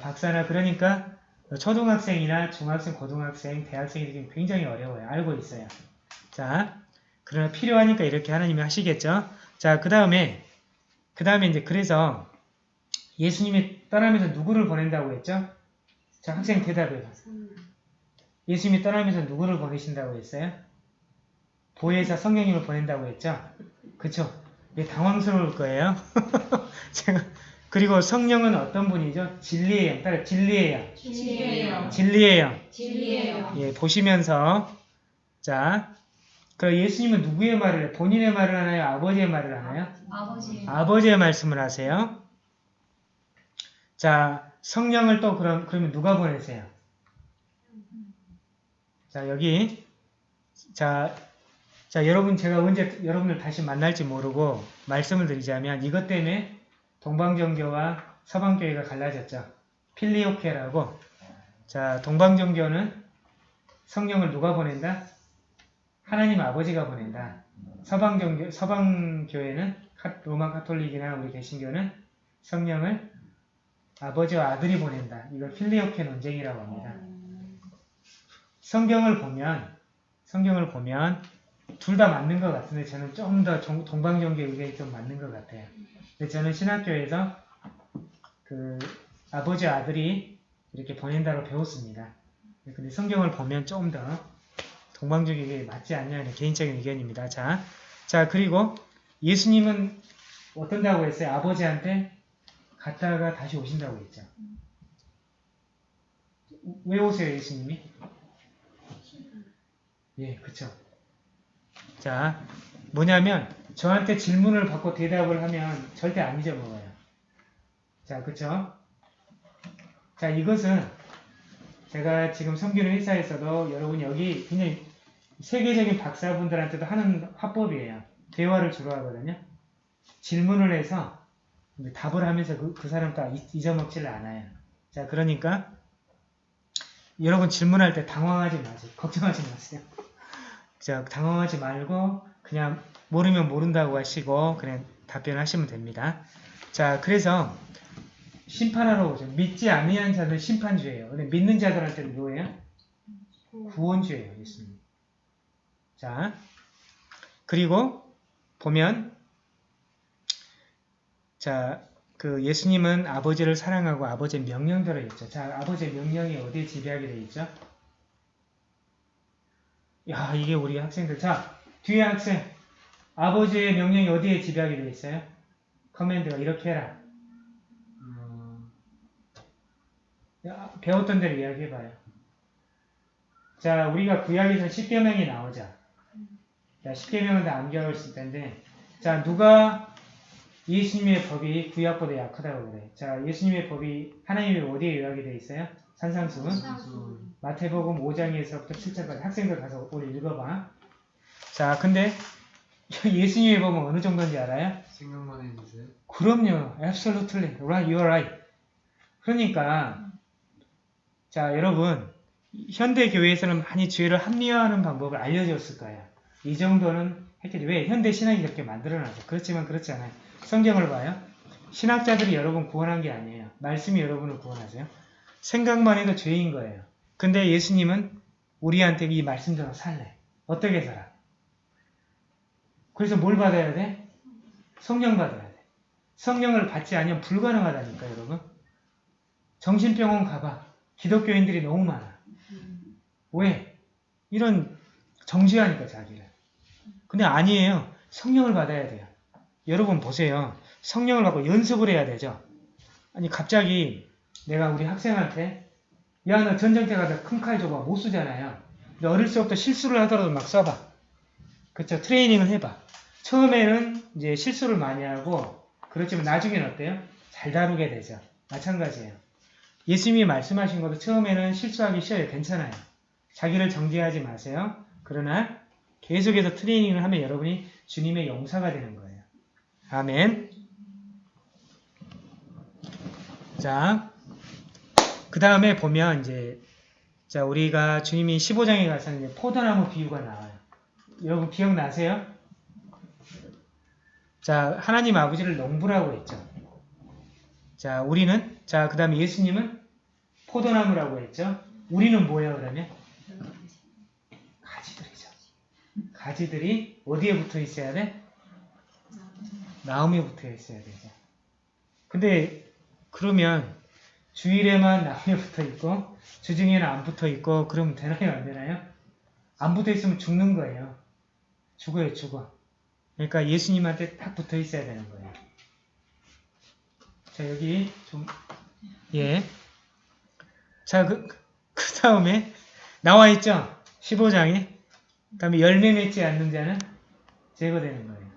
박사나 그러니까 초등학생이나 중학생, 고등학생, 대학생이 굉장히 어려워요. 알고 있어요. 자, 그러나 필요하니까 이렇게 하나님이 하시겠죠. 자, 그 다음에 그 다음에 이제 그래서 예수님이 떠나면서 누구를 보낸다고 했죠? 자, 학생 대답해요. 예수님이 떠나면서 누구를 보내신다고 했어요? 보혜사 성령님을 보낸다고 했죠? 그쵸? 이게 당황스러울 거예요. 제가 그리고 성령은 어떤 분이죠? 진리의 영. 따라. 진리예요. 진리의 영. 진리예요. 예, 보시면서 자, 그 예수님은 누구의 말을 해요? 본인의 말을 하나요? 아버지의 말을 하나요? 아버지. 아버지의 말씀을 하세요. 자, 성령을 또 그럼 그러면 누가 보내세요? 자, 여기 자, 자, 여러분 제가 언제 여러분을 다시 만날지 모르고 말씀을 드리자면 이것 때문에 동방정교와 서방교회가 갈라졌죠. 필리오케라고. 자, 동방정교는 성령을 누가 보낸다? 하나님 아버지가 보낸다. 서방정교, 서방교회는 카- 로마 카톨릭이나 우리 개신교는 성령을 아버지와 아들이 보낸다. 이걸 필리오케 논쟁이라고 합니다. 성경을 보면 성경을 보면 둘 다 맞는 것 같은데 저는 좀 더 동방정교 의견이 좀 맞는 것 같아요. 근데 저는 신학교에서 그 아버지 아들이 이렇게 보낸다고 배웠습니다. 근데 성경을 보면 좀 더 동방정교 의견이 맞지 않냐는 개인적인 의견입니다. 자, 자 그리고 예수님은 어떤다고 했어요? 아버지한테 갔다가 다시 오신다고 했죠. 왜 오세요, 예수님이? 예, 그쵸. 자, 뭐냐면 저한테 질문을 받고 대답을 하면 절대 안 잊어먹어요. 자, 그쵸? 자, 이것은 제가 지금 섬기는 회사에서도 여러분 여기 굉장히 세계적인 박사분들한테도 하는 화법이에요. 대화를 주로 하거든요. 질문을 해서 답을 하면서 그, 그 사람 다 잊- 잊어먹지를 않아요. 자, 그러니까 여러분 질문할 때 당황하지 마세요. 걱정하지 마세요. 자, 당황하지 말고 그냥 모르면 모른다고 하시고 그냥 답변하시면 됩니다. 자, 그래서 심판하러 오죠. 믿지 아니한 자는 심판주예요. 근데 믿는 자들한테는 뭐예요? 구원주예요, 예수님. 자, 그리고 보면 자, 그 예수님은 아버지를 사랑하고 아버지의 명령대로 했죠. 자, 아버지의 명령이 어디에 지배하게 돼 있죠? 야, 이게 우리 학생들. 자, 뒤에 학생. 아버지의 명령이 어디에 지배하게 돼 있어요? 커맨드가 이렇게 해라. 음, 야, 배웠던 대로 이야기해봐요. 자, 우리가 구약에서 10계명이 나오자. 자, 10계명은 다 암기하고 있을 텐데, 자, 누가 예수님의 법이 구약보다 약하다고 그래. 자, 예수님의 법이 하나님의 어디에 요약이 돼 있어요? 산상수훈? 무슨 마태복음 5장에서부터 7장까지 학생들 가서 오늘 읽어봐. 자, 근데 예수님의 법은 어느 정도인지 알아요? 생각만 해주세요. 그럼요. Absolutely. Right. You're right. 그러니까 자 여러분 현대 교회에서는 많이 죄를 합리화하는 방법을 알려줬을 거예요. 이 정도는 했겠지. 왜? 현대 신학이 그렇게 만들어놨어. 그렇지만 그렇지 않아요. 성경을 봐요. 신학자들이 여러분 구원한 게 아니에요. 말씀이 여러분을 구원하세요. 생각만 해도 죄인 거예요. 근데 예수님은 우리한테 이 말씀대로 살래. 어떻게 살아? 그래서 뭘 받아야 돼? 성령 받아야 돼. 성령을 받지 않으면 불가능하다니까 여러분. 정신병원 가봐. 기독교인들이 너무 많아. 왜? 이런 정지하니까 자기를. 근데 아니에요. 성령을 받아야 돼요. 여러분 보세요. 성령을 받고 연습을 해야 되죠. 아니 갑자기 내가 우리 학생한테 야 너 전쟁터 가서 큰 칼 줘봐. 못 쓰잖아요. 근데 어릴 때부터 실수를 하더라도 막 써봐. 그쵸? 트레이닝을 해봐. 처음에는 이제 실수를 많이 하고 그렇지만 나중에는 어때요? 잘 다루게 되죠. 마찬가지예요. 예수님이 말씀하신 것도 처음에는 실수하기 쉬워요. 괜찮아요. 자기를 정죄하지 마세요. 그러나 계속해서 트레이닝을 하면 여러분이 주님의 용사가 되는 거예요. 아멘. 자, 그 다음에 보면 이제 자 우리가 주님이 15장에 가서 이제 포도나무 비유가 나와요. 여러분 기억나세요? 자, 하나님 아버지를 농부라고 했죠. 자, 우리는 자, 그 다음에 예수님은 포도나무라고 했죠. 우리는 뭐예요, 그러면? 가지들이죠. 가지들이 어디에 붙어 있어야 돼? 나무에 붙어 있어야 되죠. 근데 그러면 주일에만 나무에 붙어 있고 주중에는 안 붙어 있고 그러면 되나요, 안 되나요? 안 붙어 있으면 죽는 거예요. 죽어요, 죽어. 그러니까 예수님한테 딱 붙어 있어야 되는 거예요. 자, 여기 좀, 예. 자, 그, 그 다음에 나와 있죠? 15장에. 그 다음에 열매 맺지 않는 자는 제거되는 거예요.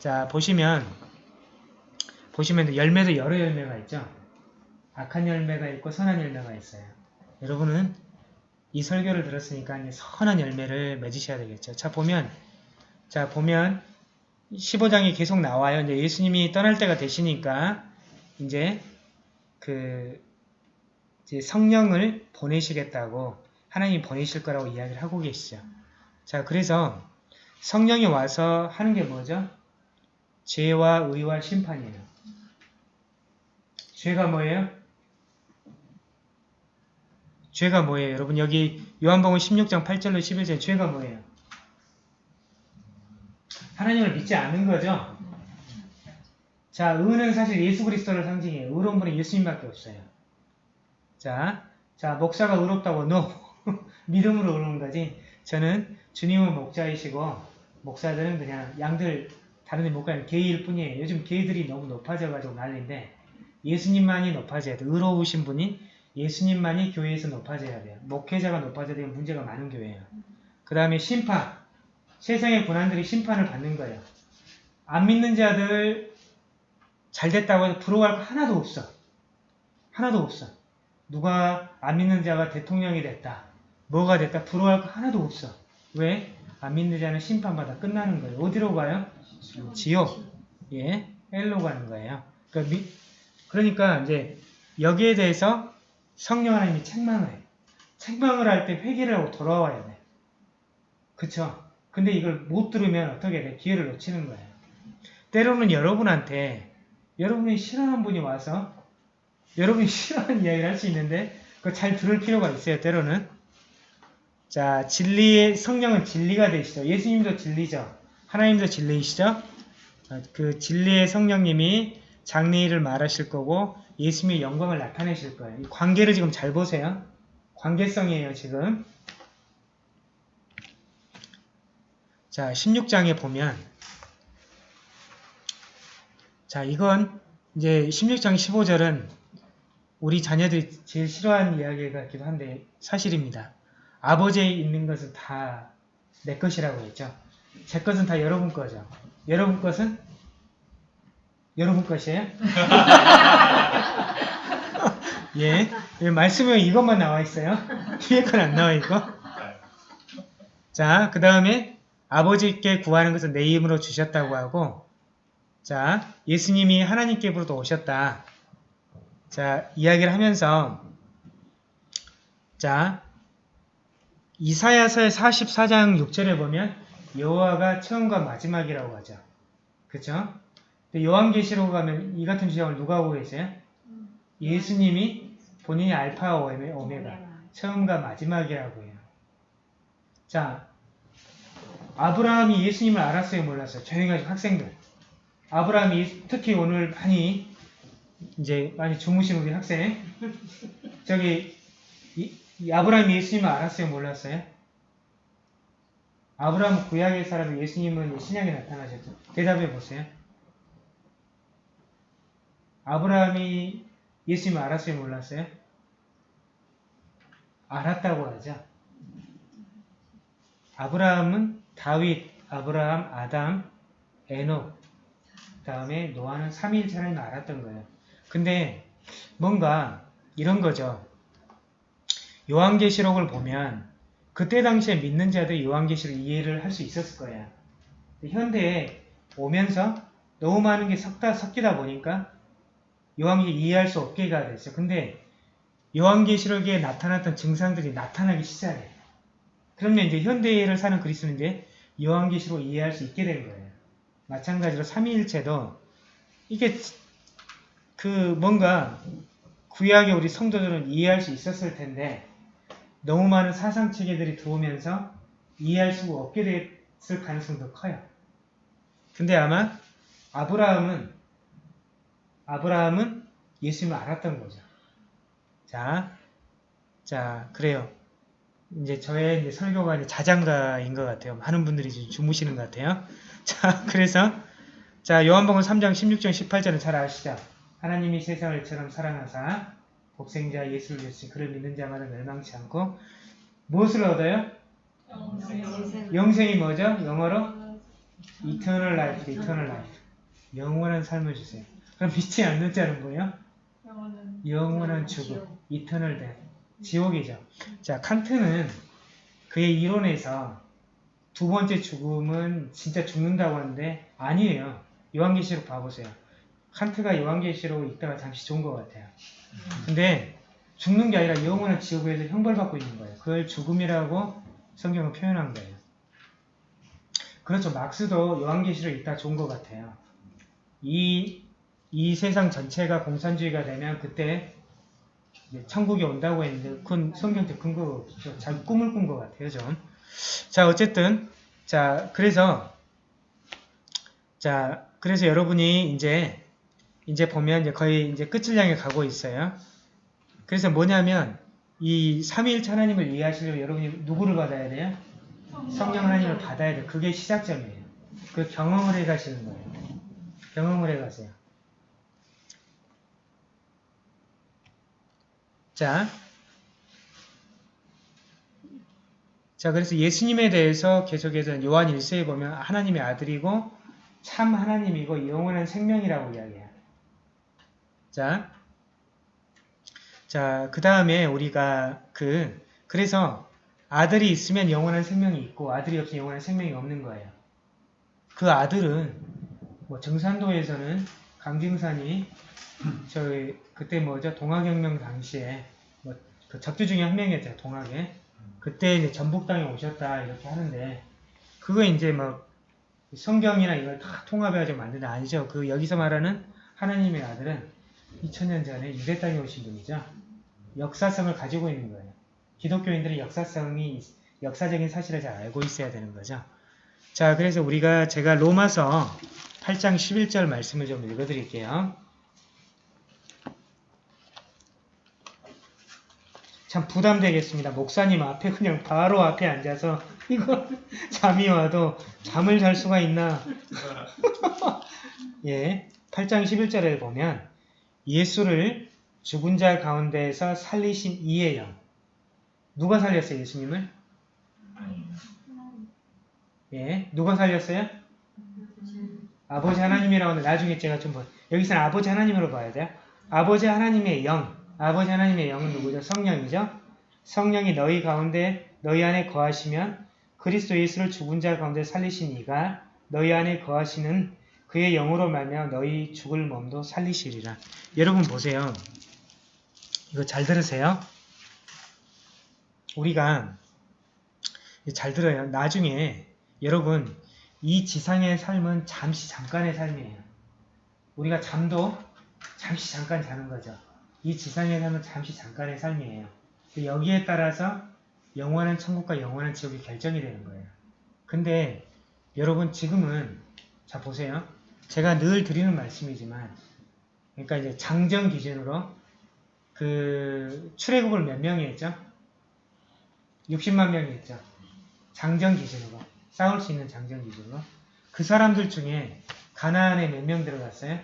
자, 보시면, 보시면 열매도 여러 열매가 있죠? 악한 열매가 있고 선한 열매가 있어요. 여러분은 이 설교를 들었으니까 선한 열매를 맺으셔야 되겠죠. 자, 보면, 자, 보면 15장이 계속 나와요. 이제 예수님이 떠날 때가 되시니까 이제 그 이제 성령을 보내시겠다고 하나님이 보내실 거라고 이야기를 하고 계시죠. 자, 그래서 성령이 와서 하는 게 뭐죠? 죄와 의와 심판이에요. 죄가 뭐예요? 죄가 뭐예요? 여러분 여기 요한복음 16장 8절로 11절 죄가 뭐예요? 하나님을 믿지 않는 거죠. 자, 의는 사실 예수 그리스도를 상징해요. 의로운 분은 예수님밖에 없어요. 자, 자 목사가 의롭다고 no 믿음으로 의로운 거지. 저는 주님은 목자이시고 목사들은 그냥 양들 다른 데 못 가는 게이일 뿐이에요. 요즘 게이들이 너무 높아져가지고 난리인데 예수님만이 높아져야 돼요. 의로우신 분이 예수님만이 교회에서 높아져야 돼요. 목회자가 높아져야 되면 문제가 많은 교회예요. 그 다음에 심판. 세상의 고난들이 심판을 받는 거예요. 안 믿는 자들 잘 됐다고 해서 부러워할 거 하나도 없어. 하나도 없어. 누가 안 믿는 자가 대통령이 됐다. 뭐가 됐다. 부러워할 거 하나도 없어. 왜? 안 믿는 자는 심판받아 끝나는 거예요. 어디로 가요? 지옥. 예, 엘로 가는 거예요. 그러니까, 미- 그러니까 이제 여기에 대해서 성령 하나님이 책망을 해. 책망을 할 때 회개를 하고 돌아와야 돼. 그쵸? 근데 이걸 못 들으면 어떻게 돼? 기회를 놓치는 거예요. 때로는 여러분한테 여러분이 싫어하는 분이 와서 여러분이 싫어하는 이야기를 할 수 있는데 그거 잘 들을 필요가 있어요. 때로는 자, 진리의 성령은 진리가 되시죠. 예수님도 진리죠. 하나님도 진리이시죠. 어, 그 진리의 성령님이 장래일을 말하실 거고 예수님의 영광을 나타내실 거예요. 이 관계를 지금 잘 보세요. 관계성이에요, 지금. 자, 16장에 보면 자, 이건 이제 16장 15절은 우리 자녀들이 제일 싫어하는 이야기 같기도 한데 사실입니다. 아버지에 있는 것은 다 내 것이라고 했죠. 제 것은 다 여러분 거죠. 여러분 것은 여러분 것이에요? 예, 예, 말씀에 이것만 나와 있어요. 뒤에 건 안 나와 있고. 자, 그 다음에 아버지께 구하는 것은 내 힘으로 주셨다고 하고, 자, 예수님이 하나님께로부터 오셨다. 자, 이야기를 하면서, 자, 이사야서의 44장 6절에 보면 여호와가 처음과 마지막이라고 하죠. 그쵸? 근데 요한계시록 가면 이 같은 주장을 누가 하고 계세요? 예수님이 본인이 알파와 오메- 오메가, 처음과 마지막이라고 해요. 자, 아브라함이 예수님을 알았어요, 몰랐어요? 조용히 하시고 학생들. 아브라함이 예- 특히 오늘 많이 이제 많이 주무신 우리 학생 저기 이, 이 아브라함이 예수님을 알았어요, 몰랐어요? 아브라함은 구약의 사람이 예수님은 신약에 나타나셨죠. 대답해 보세요. 아브라함이 예수님을 알았어요, 몰랐어요? 알았다고 하죠. 아브라함은 다윗, 아브라함, 아담, 에녹, 다음에 노아는 3일 차례는 알았던 거예요. 근데 뭔가 이런 거죠. 요한계시록을 보면 그때 당시에 믿는 자들이 요한계시록 이해를 할 수 있었을 거예요. 현대에 오면서 너무 많은 게 섞다, 섞이다 보니까 요한계시록 이해할 수 없게가 됐어요. 근데 요한계시록에 나타났던 증상들이 나타나기 시작해요. 그러면 이제 현대를 사는 그리스도는 이제 요한계시록 이해할 수 있게 된 거예요. 마찬가지로 삼위일체도 이게 그 뭔가 구약의 우리 성도들은 이해할 수 있었을 텐데 너무 많은 사상 체계들이 들어오면서 이해할 수가 없게 됐을 가능성도 커요. 근데 아마 아브라함은 아브라함은 예수님을 알았던 거죠. 자, 자 그래요. 이제 저의 이제 설교가 이제 자장가인 것 같아요. 많은 분들이 지금 주무시는 것 같아요. 자, 그래서 자 요한복음 3장 16절 18절은 잘 아시죠? 하나님이 세상을 이처럼 사랑하사 독생자 예수를 주시 그를 믿는 자마다 멸망치 않고 무엇을 얻어요? 영생이 뭐죠? 영어로 eternal life, eternal life. 영원한 삶을 주세요. 그럼 믿지 않는 자는 뭐예요? 영원한 죽음, eternal death. 지옥이죠. 자, 칸트는 그의 이론에서 두 번째 죽음은 진짜 죽는다고 하는데 아니에요. 요한계시록 봐보세요. 칸트가 요한계시록 읽다가 잠시 좋은 것 같아요. 근데 죽는 게 아니라 영원한 지옥에서 형벌받고 있는 거예요. 그걸 죽음이라고 성경은 표현한 거예요. 그렇죠. 막스도 요한계시록 읽다 좋은 것 같아요. 이, 이 세상 전체가 공산주의가 되면 그때 천국이 온다고 했는데 그건 성경적 근거가 없죠. 자기 꿈을 꾼 것 같아요, 좀. 자, 어쨌든 자, 그래서 자, 그래서 여러분이 이제 이제 보면 이제 거의 이제 끝을 향해 가고 있어요. 그래서 뭐냐면 이 삼위일체 하나님을 이해하시려면 여러분이 누구를 받아야 돼요? 성령 하나님을 받아야 돼요. 그게 시작점이에요. 그 경험을 해 가시는 거예요. 경험을 해 가세요. 자, 자, 그래서 예수님에 대해서 계속해서 요한 1세에 보면 하나님의 아들이고 참 하나님이고 영원한 생명이라고 이야기해요. 자, 자, 그 다음에 우리가 그, 그래서 아들이 있으면 영원한 생명이 있고 아들이 없으면 영원한 생명이 없는 거예요. 그 아들은 뭐 정산도에서는 강징산이 저희 그때 뭐죠 동학혁명 당시에 뭐 그 적주 중에 한 명이었죠 동학에 그때 이제 전북당에 오셨다 이렇게 하는데 그거 이제 막 성경이나 이걸 다 통합해가지고 만든 게 아니죠. 그 여기서 말하는 하나님의 아들은 2000년 전에 유대 땅에 오신 분이죠. 역사성을 가지고 있는 거예요. 기독교인들의 역사성이 역사적인 사실을 잘 알고 있어야 되는 거죠. 자, 그래서 우리가 제가 로마서 8장 11절 말씀을 좀 읽어드릴게요. 참 부담되겠습니다. 목사님 앞에 그냥 바로 앞에 앉아서 이거 잠이 와도 잠을 잘 수가 있나? 예, 8장 11절에 보면 예수를 죽은 자 가운데에서 살리신 이의 영. 누가 살렸어요, 예수님을? 예, 누가 살렸어요? 아버지 하나님이라고 하는데 나중에 제가 좀 보, 여기서는 아버지 하나님으로 봐야 돼요. 아버지 하나님의 영, 아버지 하나님의 영은 누구죠? 성령이죠? 성령이 너희 가운데, 너희 안에 거하시면 그리스도 예수를 죽은 자 가운데 살리신 이가 너희 안에 거하시는 그의 영으로 말며 너희 죽을 몸도 살리시리라. 여러분 보세요. 이거 잘 들으세요. 우리가 잘 들어요. 나중에 여러분 이 지상의 삶은 잠시 잠깐의 삶이에요. 우리가 잠도 잠시 잠깐 자는 거죠. 이 지상의 삶은 잠시 잠깐의 삶이에요. 여기에 따라서 영원한 천국과 영원한 지옥이 결정이 되는 거예요. 근데 여러분 지금은 자 보세요. 제가 늘 드리는 말씀이지만 그러니까 이제 장정 기준으로 그 출애굽을 몇 명이 했죠? 60만 명이 했죠. 장정 기준으로 싸울 수 있는 장정 기준으로 그 사람들 중에 가나안에 몇 명 들어갔어요?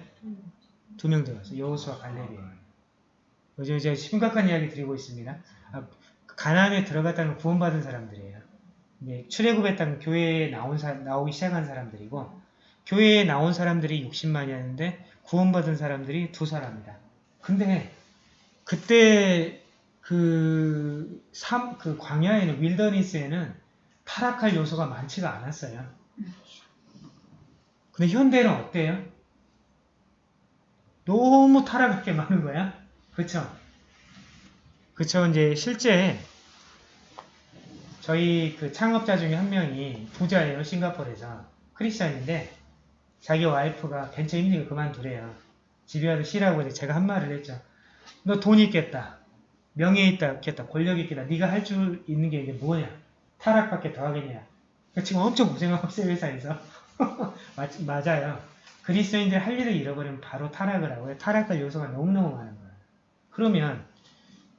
두 명 들어갔어요. 여호수아 갈렙이에요. 요즘 이제 심각한 이야기 드리고 있습니다. 아, 가나안에 들어갔다는 구원받은 사람들이에요. 네, 출애굽했다는 교회에 나온 사, 나오기 시작한 사람들이고 교회에 나온 사람들이 60만이었는데 구원받은 사람들이 두 사람이다. 근데 그때 그, 삼, 그 광야에는 윌더니스에는 타락할 요소가 많지가 않았어요. 근데 현대는 어때요? 너무 타락할 게 많은 거야. 그쵸? 그쵸. 이제 실제 저희 그 창업자 중에 한 명이 부자예요. 싱가포르에서. 크리스찬인데 자기 와이프가 벤처 힘들게 그만두래요. 집에 와서 쉬라고 해서 제가 한 말을 했죠. 너 돈 있겠다. 명예 있겠다. 권력 있겠다. 네가 할 줄 있는 게 이게 뭐냐. 타락밖에 더 하겠냐. 그러니까 지금 엄청 고생하고 있어요. 회사에서. 맞, 맞아요. 그리스도인들 할 일을 잃어버리면 바로 타락을 하고요. 타락할 요소가 너무너무 많은 거예요. 그러면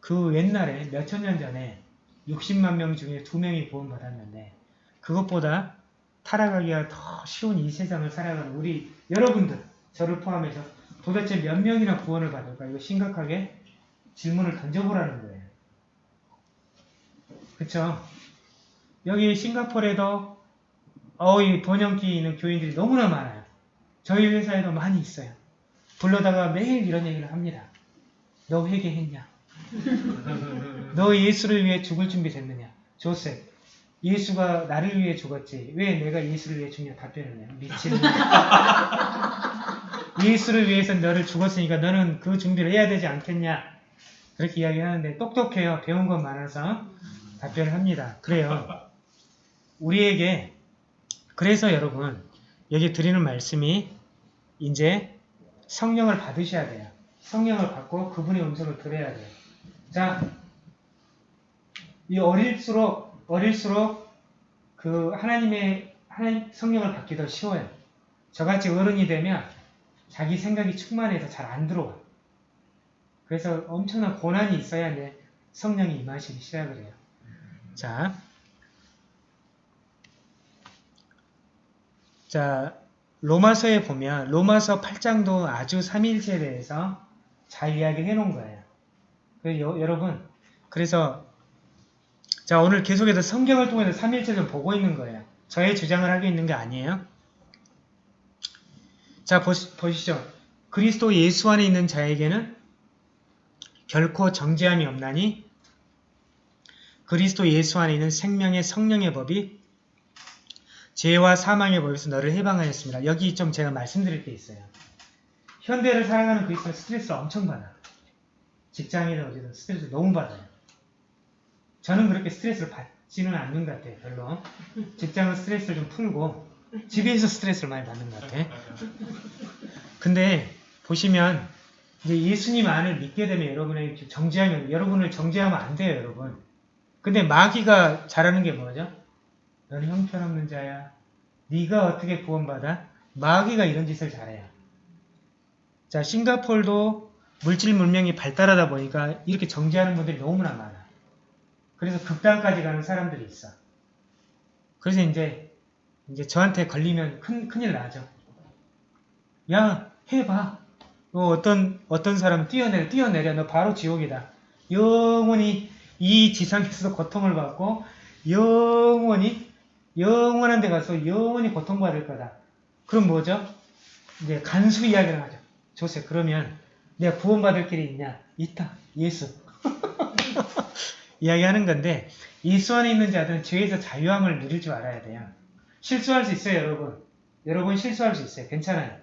그 옛날에 몇천 년 전에 60만 명 중에 두 명이 구원받았는데 그것보다 타락하기가 더 쉬운 이 세상을 살아가는 우리 여러분들 저를 포함해서 도대체 몇 명이나 구원을 받을까 이거 심각하게 질문을 던져보라는 거예요. 그쵸? 여기 싱가포르에도 어이 번영기 있는 교인들이 너무나 많아요. 저희 회사에도 많이 있어요. 불러다가 매일 이런 얘기를 합니다. 너 회개했냐? 너 예수를 위해 죽을 준비 됐느냐? 조셉, 예수가 나를 위해 죽었지. 왜 내가 예수를 위해 죽냐? 답변을 해요. 미치는 예수를 위해서 너를 죽었으니까 너는 그 준비를 해야 되지 않겠냐? 그렇게 이야기하는데 똑똑해요. 배운 건 많아서 답변을 합니다. 그래요. 우리에게 그래서 여러분 여기 드리는 말씀이 이제 성령을 받으셔야 돼요. 성령을 받고 그분의 음성을 들어야 돼요. 자, 이 어릴수록 어릴수록 그 하나님의 하나님 성령을 받기 더 쉬워요. 저같이 어른이 되면 자기 생각이 충만해서 잘 안 들어와. 그래서 엄청난 고난이 있어야 이제 성령이 임하시기 시작을 해요. 자, 자 로마서에 보면 로마서 8장도 아주 삼위일체에 대해서 잘 이야기를 해놓은 거예요. 그 여, 여러분 그래서 자 오늘 계속해서 성경을 통해서 삼위일체를 보고 있는 거예요. 저의 주장을 하고 있는 게 아니에요. 자 보시, 보시죠. 그리스도 예수 안에 있는 자에게는 결코 정죄함이 없나니 그리스도 예수 안에 있는 생명의 성령의 법이 죄와 사망의 법에서 너를 해방하였습니다. 여기 좀 제가 말씀드릴 게 있어요. 현대를 살아가는 그리스도는 스트레스를 엄청 받아. 직장이든 어디든 스트레스 너무 받아요. 저는 그렇게 스트레스를 받지는 않는 것 같아요. 별로. 직장은 스트레스를 좀 풀고 집에서 스트레스를 많이 받는 것 같아. 근데 보시면 이제 예수님 안을 믿게 되면 여러분의 정죄하면 여러분을 정죄하면 안 돼요, 여러분. 근데 마귀가 잘하는 게 뭐죠? 너는 형편없는 자야. 네가 어떻게 구원받아? 마귀가 이런 짓을 잘해요. 자, 싱가폴도 물질 문명이 발달하다 보니까 이렇게 정죄하는 분들이 너무나 많아. 그래서 극단까지 가는 사람들이 있어. 그래서 이제 이제 저한테 걸리면 큰 큰일 나죠. 야, 해봐. 어, 어떤 어떤 사람 뛰어내려 뛰어내려 너 바로 지옥이다. 영원히 이 지상에서도 고통을 받고 영원히 영원한 데 가서 영원히 고통받을 거다. 그럼 뭐죠? 이제 간수 이야기를 하죠. 조세 그러면 내가 구원받을 길이 있냐? 있다. 예수. 이야기하는 건데 예수 안에 있는 자들은 죄에서 자유함을 누릴 줄 알아야 돼요. 실수할 수 있어요, 여러분. 여러분 실수할 수 있어요. 괜찮아요.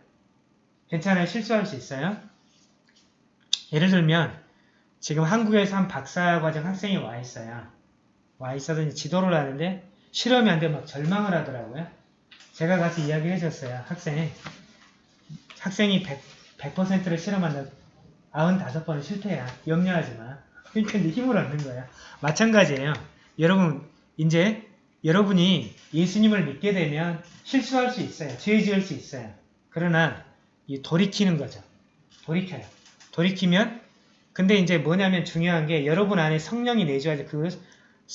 괜찮아요. 실수할 수 있어요. 예를 들면 지금 한국에서 한 박사과정 학생이 와 있어요. 와 있어서 지도를 하는데 실험이 안 되면 막 절망을 하더라고요. 제가 가서 이야기를 해줬어요. 학생이. 학생이 100, 100%를 실험한다. 95번은 실패야. 염려하지 마. 그러니까 힘을 얻는 거야. 마찬가지예요. 여러분, 이제 여러분이 예수님을 믿게 되면 실수할 수 있어요. 죄 지을 수 있어요. 그러나 이 돌이키는 거죠. 돌이켜요. 돌이키면 근데 이제 뭐냐면 중요한 게 여러분 안에 성령이 내주어야 그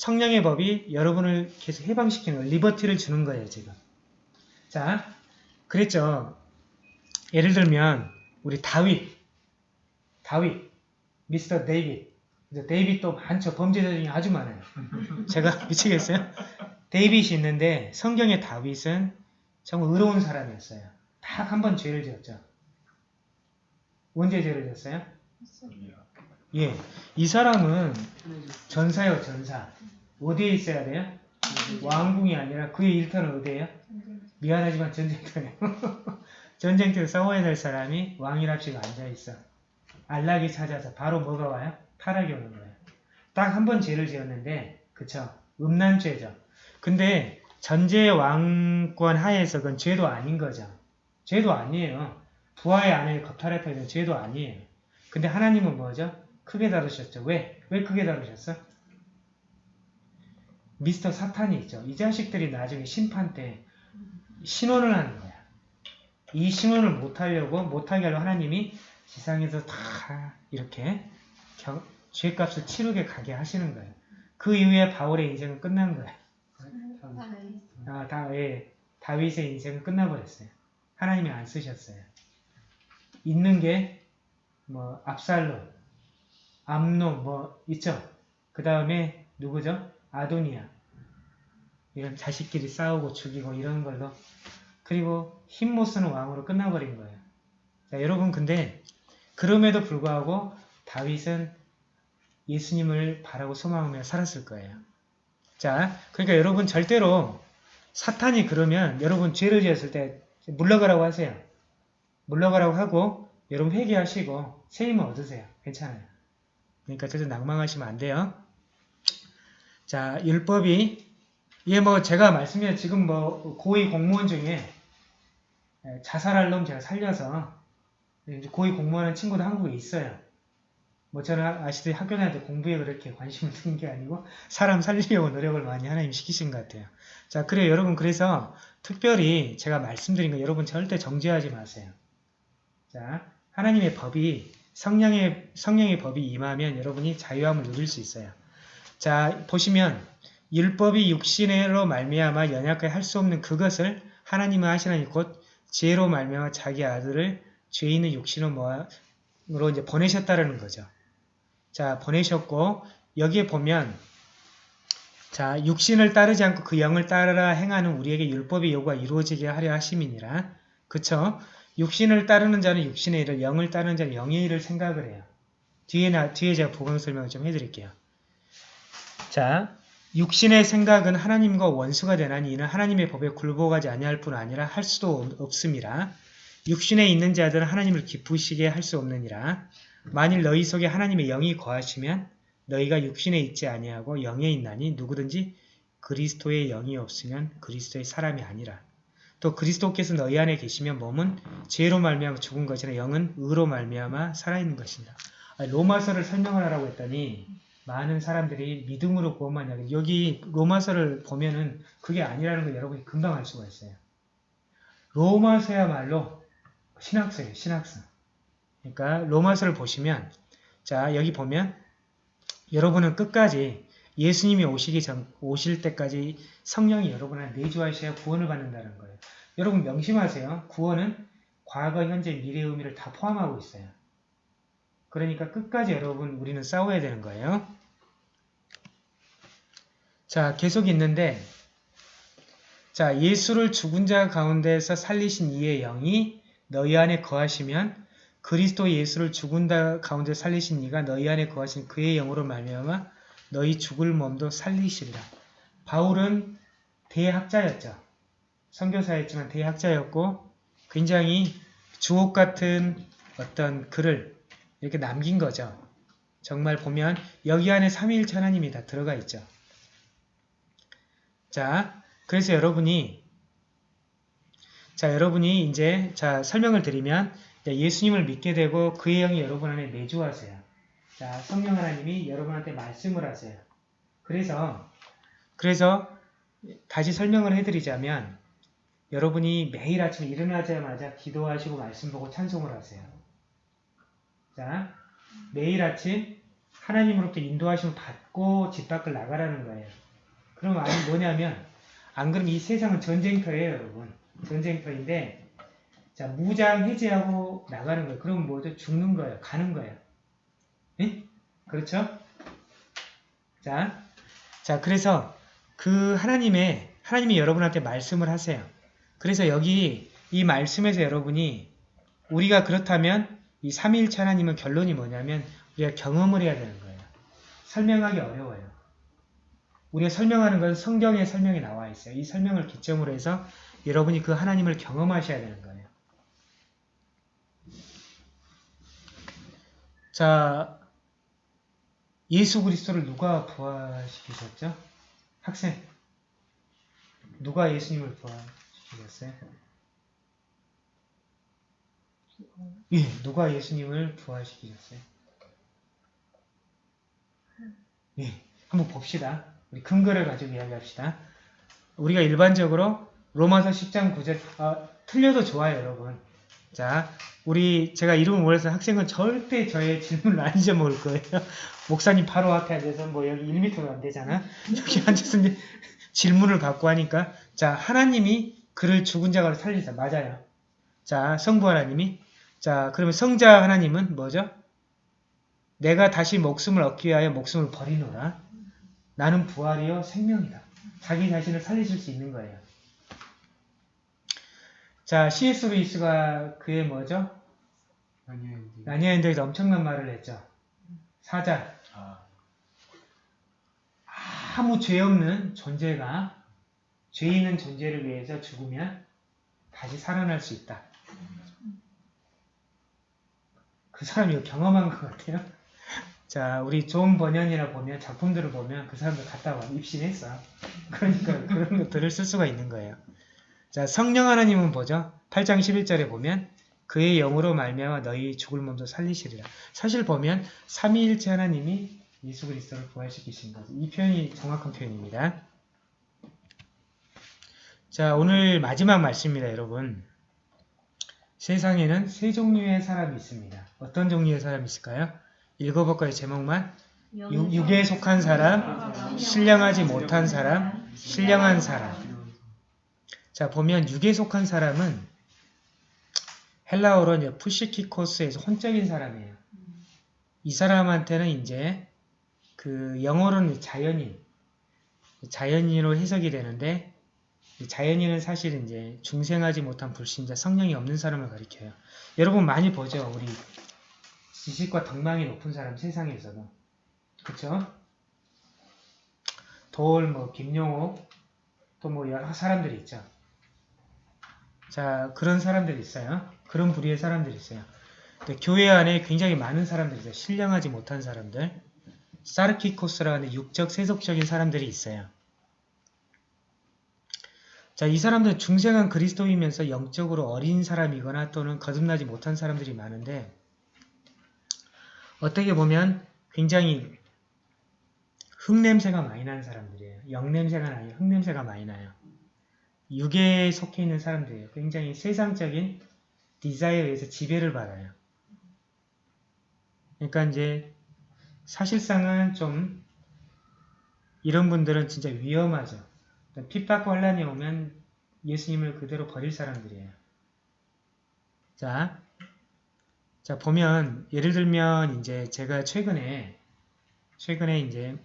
성령의 법이 여러분을 계속 해방시키는. 리버티를 주는 거예요, 지금. 자, 그랬죠. 예를 들면 우리 다윗, 다윗, 미스터 데이빗. 이제 데이빗도 많죠. 범죄자 중에 아주 많아요. 제가 미치겠어요? 데이빗이 있는데 성경의 다윗은 정말 의로운 사람이었어요. 딱 한 번 죄를 지었죠. 언제 죄를 지었어요? 예, 이 사람은 전사요, 전사. 어디에 있어야 돼요? 왕궁이 아니라 그의 일터는 어디예요? 미안하지만 전쟁터네요. 전쟁터에 싸워야 될 사람이 왕이랍시고 앉아있어. 안락이 찾아서 바로 뭐가 와요? 타락이 오는 거예요. 딱 한 번 죄를 지었는데 그쵸? 음란죄죠. 근데 전제 왕권 하에서 그건 죄도 아닌 거죠. 죄도 아니에요. 부하의 아내를 겁탈했다 이건 죄도 아니에요. 근데 하나님은 뭐죠? 크게 다루셨죠. 왜? 왜 크게 다루셨어? 미스터 사탄이 있죠. 이 자식들이 나중에 심판 때 신혼을 하는 거야. 이 신혼을 못하려고 못하게 하려고 하나님이 지상에서 다 이렇게 겨- 죄값을 치르게 가게 하시는 거예요. 그 이후에 바울의 인생은 끝난 거예요. 아, 다, 예, 다윗의 인생은 끝나버렸어요. 하나님이 안 쓰셨어요. 있는 게, 뭐, 압살롬, 암놈, 뭐, 있죠? 그 다음에, 누구죠? 아도니아. 이런 자식끼리 싸우고 죽이고 이런 걸로. 그리고 힘 못 쓰는 왕으로 끝나버린 거예요. 자, 여러분, 근데, 그럼에도 불구하고, 다윗은 예수님을 바라고 소망하며 살았을 거예요. 자, 그러니까 여러분 절대로 사탄이 그러면 여러분 죄를 지었을 때 물러가라고 하세요. 물러가라고 하고 여러분 회개하시고 세임을 얻으세요. 괜찮아요. 그러니까 절대 낭망하시면 안 돼요. 자, 율법이 이게 뭐 제가 말씀드린 지금 뭐 고위 공무원 중에 에, 자살할 놈 제가 살려서 고위 공무원하는 친구도 한국에 있어요. 뭐 저는 아시다시피 학교 다닐 때 공부에 그렇게 관심을 두는 게 아니고 사람 살리려고 노력을 많이 하나님 시키신 것 같아요. 자, 그래요. 여러분 그래서 특별히 제가 말씀드린 거 여러분 절대 정죄하지 마세요. 자, 하나님의 법이 성령의 성령의 법이 임하면 여러분이 자유함을 누릴 수 있어요. 자, 보시면 율법이 육신으로 말미암아 연약하게 할 수 없는 그것을 하나님은 하시나니 곧 지혜로 말미암아 자기 아들을 죄 있는 육신으로 이제 보내셨다라는 거죠. 자, 보내셨고 여기에 보면 자, 육신을 따르지 않고 그 영을 따르라 행하는 우리에게 율법의 요구가 이루어지게 하려 하심이니라. 그쵸? 육신을 따르는 자는 육신의 일을, 영을 따르는 자는 영의 일을 생각을 해요. 뒤에, 나, 뒤에 제가 보강 설명을 좀 해드릴게요. 자, 육신의 생각은 하나님과 원수가 되나니 이는 하나님의 법에 굴복하지 아니할 뿐 아니라 할 수도 없- 없음이라. 육신에 있는 자들은 하나님을 기쁘시게 할 수 없느니라. 만일 너희 속에 하나님의 영이 거하시면 너희가 육신에 있지 아니하고 영에 있나니 누구든지 그리스도의 영이 없으면 그리스도의 사람이 아니라. 또 그리스도께서 너희 안에 계시면 몸은 죄로 말미암아 죽은 것이나 영은 의로 말미암아 살아있는 것이다. 로마서를 설명을 하라고 했더니 많은 사람들이 믿음으로 구원받냐. 여기 로마서를 보면은 그게 아니라는 걸 여러분이 금방 알 수가 있어요. 로마서야말로 신학서예요. 신학서. 그러니까 로마서를 보시면 자 여기 보면 여러분은 끝까지 예수님이 오시기 전 오실 때까지 성령이 여러분을 내주하셔야 구원을 받는다는 거예요. 여러분 명심하세요. 구원은 과거, 현재, 미래의 의미를 다 포함하고 있어요. 그러니까 끝까지 여러분 우리는 싸워야 되는 거예요. 자, 계속 있는데 자, 예수를 죽은 자 가운데서 살리신 이의 영이 너희 안에 거하시면 그리스도 예수를 죽은 자 가운데 살리신 이가 너희 안에 거하신 그의 영으로 말미암아 너희 죽을 몸도 살리시리라. 바울은 대학자였죠. 선교사였지만 대학자였고 굉장히 주옥 같은 어떤 글을 이렇게 남긴 거죠. 정말 보면 여기 안에 삼위일체 하나님이 다 들어가 있죠. 자, 그래서 여러분이 자, 여러분이 이제 자 설명을 드리면 예수님을 믿게 되고 그의 영이 여러분 안에 내주하세요. 자, 성령 하나님이 여러분한테 말씀을 하세요. 그래서 그래서 다시 설명을 해드리자면 여러분이 매일 아침에 일어나자마자 기도하시고 말씀 보고 찬송을 하세요. 자, 매일 아침 하나님으로부터 인도하심을 받고 집 밖을 나가라는 거예요. 그럼 아니 뭐냐면 안 그러면 이 세상은 전쟁터예요, 여러분. 전쟁터인데 자 무장 해제하고 나가는 거예요. 그럼 뭐죠? 죽는 거예요. 가는 거예요. 예? 그렇죠? 자, 자 그래서 그 하나님의 하나님이 여러분한테 말씀을 하세요. 그래서 여기 이 말씀에서 여러분이 우리가 그렇다면 이 삼위일체 하나님은 결론이 뭐냐면 우리가 경험을 해야 되는 거예요. 설명하기 어려워요. 우리가 설명하는 건 성경에 설명이 나와 있어요. 이 설명을 기점으로 해서 여러분이 그 하나님을 경험하셔야 되는 거예요. 자, 예수 그리스도를 누가 부활시키셨죠? 학생, 누가 예수님을 부활시키셨어요? 예, 누가 예수님을 부활시키셨어요? 예, 한번 봅시다. 우리 근거를 가지고 이야기합시다. 우리가 일반적으로 로마서 10장 9절, 아, 틀려도 좋아요, 여러분. 자, 우리 제가 이름을 몰라서 학생은 절대 저의 질문을 안 잊어먹을 거예요. 목사님 바로 앞에 앉아서 뭐 여기 1m도 안 되잖아. 여기 앉아서 질문을 받고 하니까 자, 하나님이 그를 죽은 자가로 살리자. 맞아요. 자, 성부 하나님이 자, 그러면 성자 하나님은 뭐죠? 내가 다시 목숨을 얻기 위하여 목숨을 버리노라. 나는 부활이요 생명이다. 자기 자신을 살리실 수 있는 거예요. 자, C.S. 루이스가 그의 뭐죠? 아니엔디. 나니아인들에서 엄청난 말을 했죠. 사자. 아, 아무 죄 없는 존재가 죄 있는 존재를 위해서 죽으면 다시 살아날 수 있다. 그 사람이 이거 경험한 것 같아요. 자, 우리 존 번연이라 보면 작품들을 보면 그 사람들 갔다 와 입신했어. 그러니까 그런 것들을 쓸 수가 있는 거예요. 자, 성령 하나님은 뭐죠? 8장 11절에 보면 그의 영으로 말미암아 너희 죽을 몸도 살리시리라. 사실 보면 삼위일체 하나님이 예수 그리스도를 부활시키신 거죠. 이 표현이 정확한 표현입니다. 자, 오늘 마지막 말씀입니다, 여러분. 세상에는 세 종류의 사람이 있습니다. 어떤 종류의 사람이 있을까요? 읽어볼까요? 제목만. 육, 육에 속한 사람, 신령하지 못한 사람, 신령한 사람. 자, 보면 육에 속한 사람은 헬라어로 이제 푸시키코스에서 혼적인 사람이에요. 이 사람한테는 이제 그 영어로는 자연인, 자연인으로 해석이 되는데 이 자연인은 사실 이제 중생하지 못한 불신자, 성령이 없는 사람을 가리켜요. 여러분 많이 보죠, 우리 지식과 덕망이 높은 사람 세상에서도, 그렇죠? 돌, 뭐 김용옥, 또 뭐 여러 사람들이 있죠. 자, 그런 사람들이 있어요. 그런 부류의 사람들이 있어요. 교회 안에 굉장히 많은 사람들이 있어요. 신령하지 못한 사람들. 사르키코스라는 육적, 세속적인 사람들이 있어요. 자, 이 사람들은 중생한 그리스도이면서 영적으로 어린 사람이거나 또는 거듭나지 못한 사람들이 많은데 어떻게 보면 굉장히 흙냄새가 많이 나는 사람들이에요. 영냄새가 나요. 흙냄새가 많이 나요. 육에 속해 있는 사람들이에요. 굉장히 세상적인 디자이어에서 지배를 받아요. 그러니까 이제 사실상은 좀 이런 분들은 진짜 위험하죠. 핍박과 혼란이 오면 예수님을 그대로 버릴 사람들이에요. 자, 자 보면 예를 들면 이제 제가 최근에 최근에 이제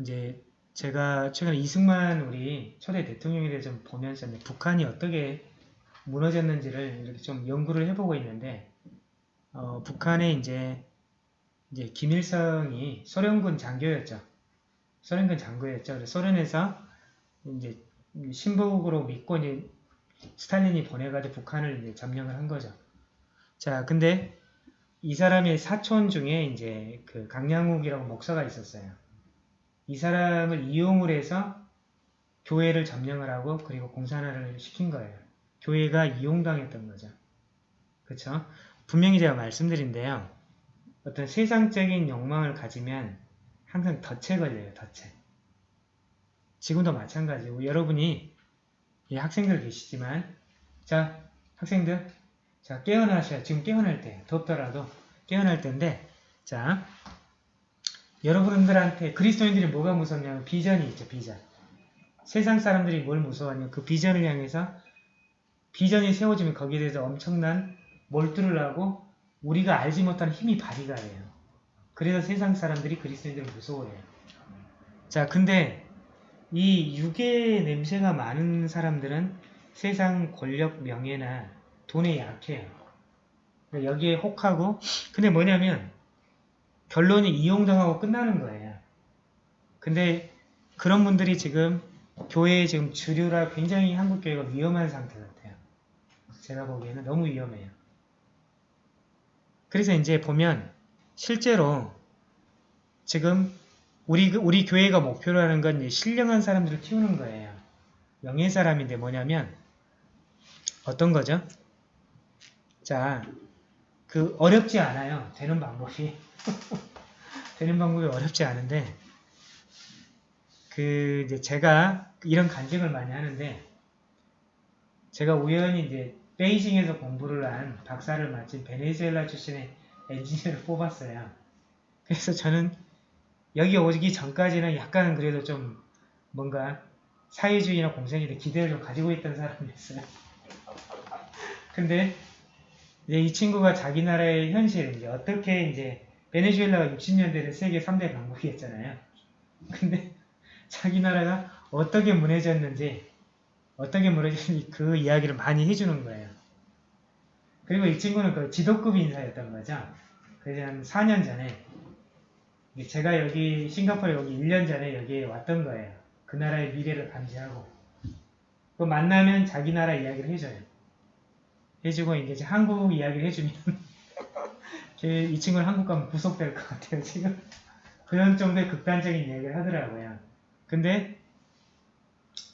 이제 제가 최근에 이승만 우리 초대 대통령에 대해서 좀 보면서 북한이 어떻게 무너졌는지를 이렇게 좀 연구를 해보고 있는데 어, 북한에 이제 이제 김일성이 소련군 장교였죠. 소련군 장교였죠. 그래서 소련에서 이제 신복으로 믿고 이제 스탈린이 보내가지고 북한을 이제 점령을 한 거죠. 자, 근데 이 사람의 사촌 중에 이제 그 강량욱이라고 목사가 있었어요. 이 사람을 이용을 해서 교회를 점령을 하고 그리고 공산화를 시킨 거예요. 교회가 이용당했던 거죠. 그쵸? 분명히 제가 말씀드린데요. 어떤 세상적인 욕망을 가지면 항상 덫에 걸려요. 덫에. 지금도 마찬가지고 여러분이 이 학생들 계시지만 자 학생들 자 깨어나셔야 지금 깨어날 때 덥더라도 깨어날 때인데 자 여러분들한테 그리스도인들이 뭐가 무섭냐면 비전이 있죠 비전. 세상 사람들이 뭘 무서워하냐면 그 비전을 향해서 비전이 세워지면 거기에 대해서 엄청난 몰두를 하고 우리가 알지 못하는 힘이 발휘가 돼요. 그래서 세상 사람들이 그리스도인들을 무서워해요. 자 근데 이 육의 냄새가 많은 사람들은 세상 권력, 명예나 돈에 약해요. 그러니까 여기에 혹하고 근데 뭐냐면 결론이 이용당하고 끝나는 거예요. 근데 그런 분들이 지금 교회에 지금 주류라 굉장히 한국 교회가 위험한 상태 같아요. 제가 보기에는 너무 위험해요. 그래서 이제 보면 실제로 지금 우리, 우리 교회가 목표로 하는 건 신령한 사람들을 키우는 거예요. 명예 사람인데 뭐냐면 어떤 거죠? 자, 그 어렵지 않아요. 되는 방법이. 되는 방법이 어렵지 않은데 그 이제 제가 이런 간증을 많이 하는데 제가 우연히 이제 베이징에서 공부를 한 박사를 마친 베네수엘라 출신의 엔지니어를 뽑았어요. 그래서 저는 여기 오기 전까지는 약간 그래도 좀 뭔가 사회주의나 공산주의에 기대를 좀 가지고 있던 사람이었어요. 근데 이제 이 친구가 자기 나라의 현실, 이제 어떻게 이제 베네수엘라가 60년대는 세계 3대 강국이었잖아요. 근데 자기 나라가 어떻게 무너졌는지, 어떻게 무너졌는지 그 이야기를 많이 해주는 거예요. 그리고 이 친구는 그 지도급 인사였던 거죠. 그래서 한 4년 전에 제가 여기 싱가포르에 여기 1년 전에 여기에 왔던 거예요. 그 나라의 미래를 감지하고 그 만나면 자기 나라 이야기를 해줘요. 해주고 이제 한국 이야기를 해주면 이 친구는 한국 가면 구속될 것 같아요. 지금 그런 정도의 극단적인 이야기를 하더라고요. 근데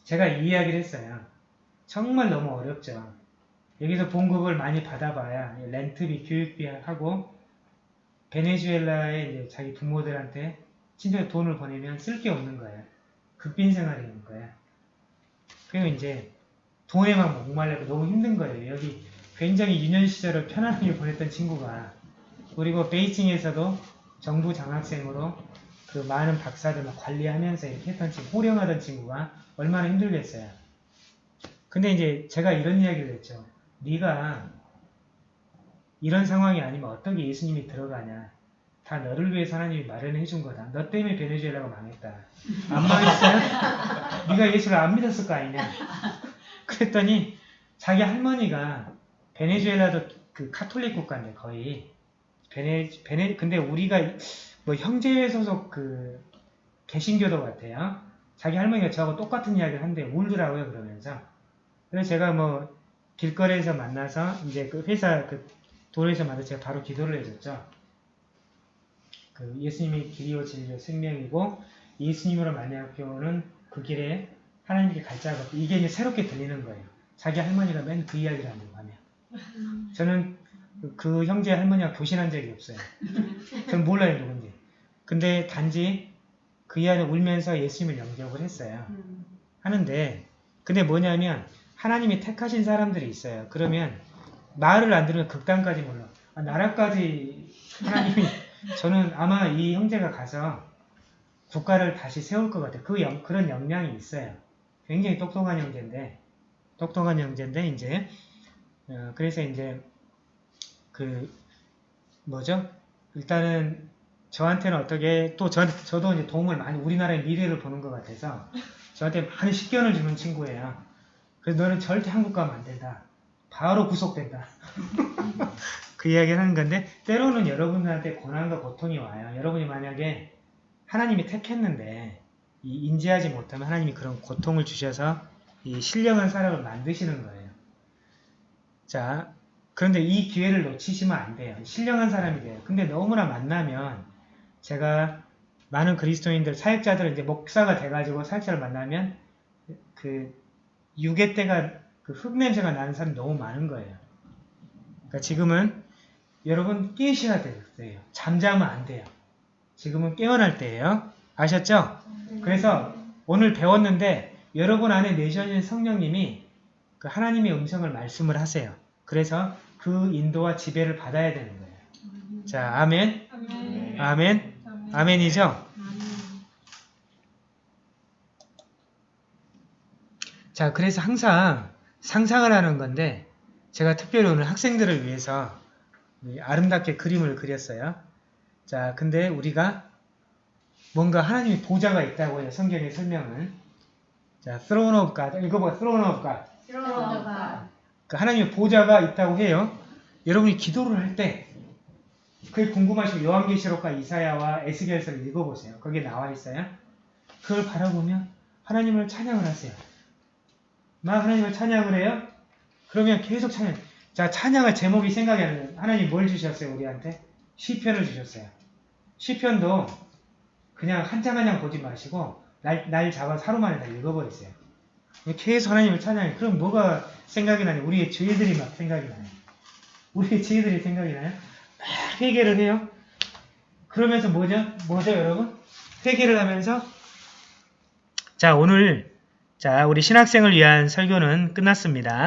제가 이 이야기를 했어요. 정말 너무 어렵죠. 여기서 봉급을 많이 받아봐야 렌트비, 교육비 하고 베네수엘라에 이제 자기 부모들한테 친척 돈을 보내면 쓸 게 없는 거예요. 극빈 생활이는 거야. 그리고 이제 돈에만 목말라고 너무 힘든 거예요. 여기 굉장히 유년 시절을 편안하게 보냈던 친구가 그리고 베이징에서도 정부 장학생으로 그 많은 박사들 막 관리하면서 이렇게 했던 친구, 호령하던 친구가 얼마나 힘들겠어요. 근데 이제 제가 이런 이야기를 했죠. 네가 이런 상황이 아니면 어떻게 예수님이 들어가냐. 다 너를 위해서 하나님이 마련해 준 거다. 너 때문에 베네수엘라가 망했다. 안 망했어요? 네가 예수를 안 믿었을 거 아니냐. 그랬더니 자기 할머니가 베네수엘라도 그 카톨릭 국가인데 거의 베네 베네 근데 우리가 뭐 형제 소속 그 개신교도 같아요. 자기 할머니가 저하고 똑같은 이야기를 하는데 울더라고요 그러면서. 그래서 제가 뭐 길거리에서 만나서 이제 그 회사 그 도로에서 만나서 제가 바로 기도를 해줬죠. 그 예수님이 길이요 진리요 생명이고 예수님으로 만나교는 그 길에 하나님께 갈 자가 없고 이게 이제 새롭게 들리는 거예요. 자기 할머니가 맨 그 이야기를 한다고 하면. 저는 그, 그 형제 할머니가 교신한 적이 없어요. 저는 몰라요 누군지. 근데 단지 그 이하는 울면서 예수님을 영접을 했어요. 음. 하는데 근데 뭐냐면 하나님이 택하신 사람들이 있어요. 그러면 말을 안 들으면 극단까지 몰라. 아, 나라까지 하나님이 저는 아마 이 형제가 가서 국가를 다시 세울 것 같아요. 그 영- 그런 역량이 있어요. 굉장히 똑똑한 형제인데 똑똑한 형제인데 이제 어, 그래서 이제 그 뭐죠? 일단은 저한테는 어떻게 또 저, 저도 이제 도움을 많이 우리나라의 미래를 보는 것 같아서 저한테 많은 식견을 주는 친구예요. 그래서 너는 절대 한국 가면 안 된다. 바로 구속된다. 그 이야기를 하는 건데 때로는 여러분들한테 고난과 고통이 와요. 여러분이 만약에 하나님이 택했는데 이 인지하지 못하면 하나님이 그런 고통을 주셔서 이 신령한 사람을 만드시는 거예요. 자, 그런데 이 기회를 놓치시면 안 돼요. 신령한 사람이 돼요. 근데 너무나 만나면 제가 많은 그리스도인들, 사역자들 이제 목사가 돼가지고 사역자를 만나면 그 유괴 때가 그 흙냄새가 나는 사람이 너무 많은 거예요. 그러니까 지금은 여러분 깨셔야 돼요. 잠자면 안 돼요. 지금은 깨어날 때예요. 아셨죠? 그래서 오늘 배웠는데 여러분 안에 내셔진 성령님이 그 하나님의 음성을 말씀을 하세요. 그래서 그 인도와 지배를 받아야 되는 거예요. 자, 아멘. 아멘. 아멘. 아멘 이죠? 자, 그래서 항상 상상을 하는 건데 제가 특별히 오늘 학생들을 위해서 이 아름답게 그림을 그렸어요. 자, 근데 우리가 뭔가 하나님의 보좌가 있다고 해요. 성경의 설명은. 자, throne of God. 읽어봐, throne of God. 들어가. 그 하나님의 보좌가 있다고 해요. 여러분이 기도를 할 때 그게 궁금하시면 요한계시록과 이사야와 에스겔서를 읽어보세요. 거기에 나와 있어요. 그걸 바라보면 하나님을 찬양을 하세요. 막 하나님을 찬양을 해요. 그러면 계속 찬양. 자, 찬양의 제목이 생각이 안 나요. 하나님 뭘 주셨어요, 우리한테? 시편을 주셨어요. 시편도 그냥 한 장 한 장 보지 마시고 날, 날 잡아서 하루 만에 다 읽어버리세요. 계속 하나님을 찬양해. 그럼 뭐가 생각이 나냐? 우리의 죄들이 막 생각이 나요. 우리의 죄들이 생각이 나요? 막 회개를 해요. 그러면서 뭐죠? 뭐죠, 여러분? 회개를 하면서 자, 오늘 자, 우리 신학생을 위한 설교는 끝났습니다.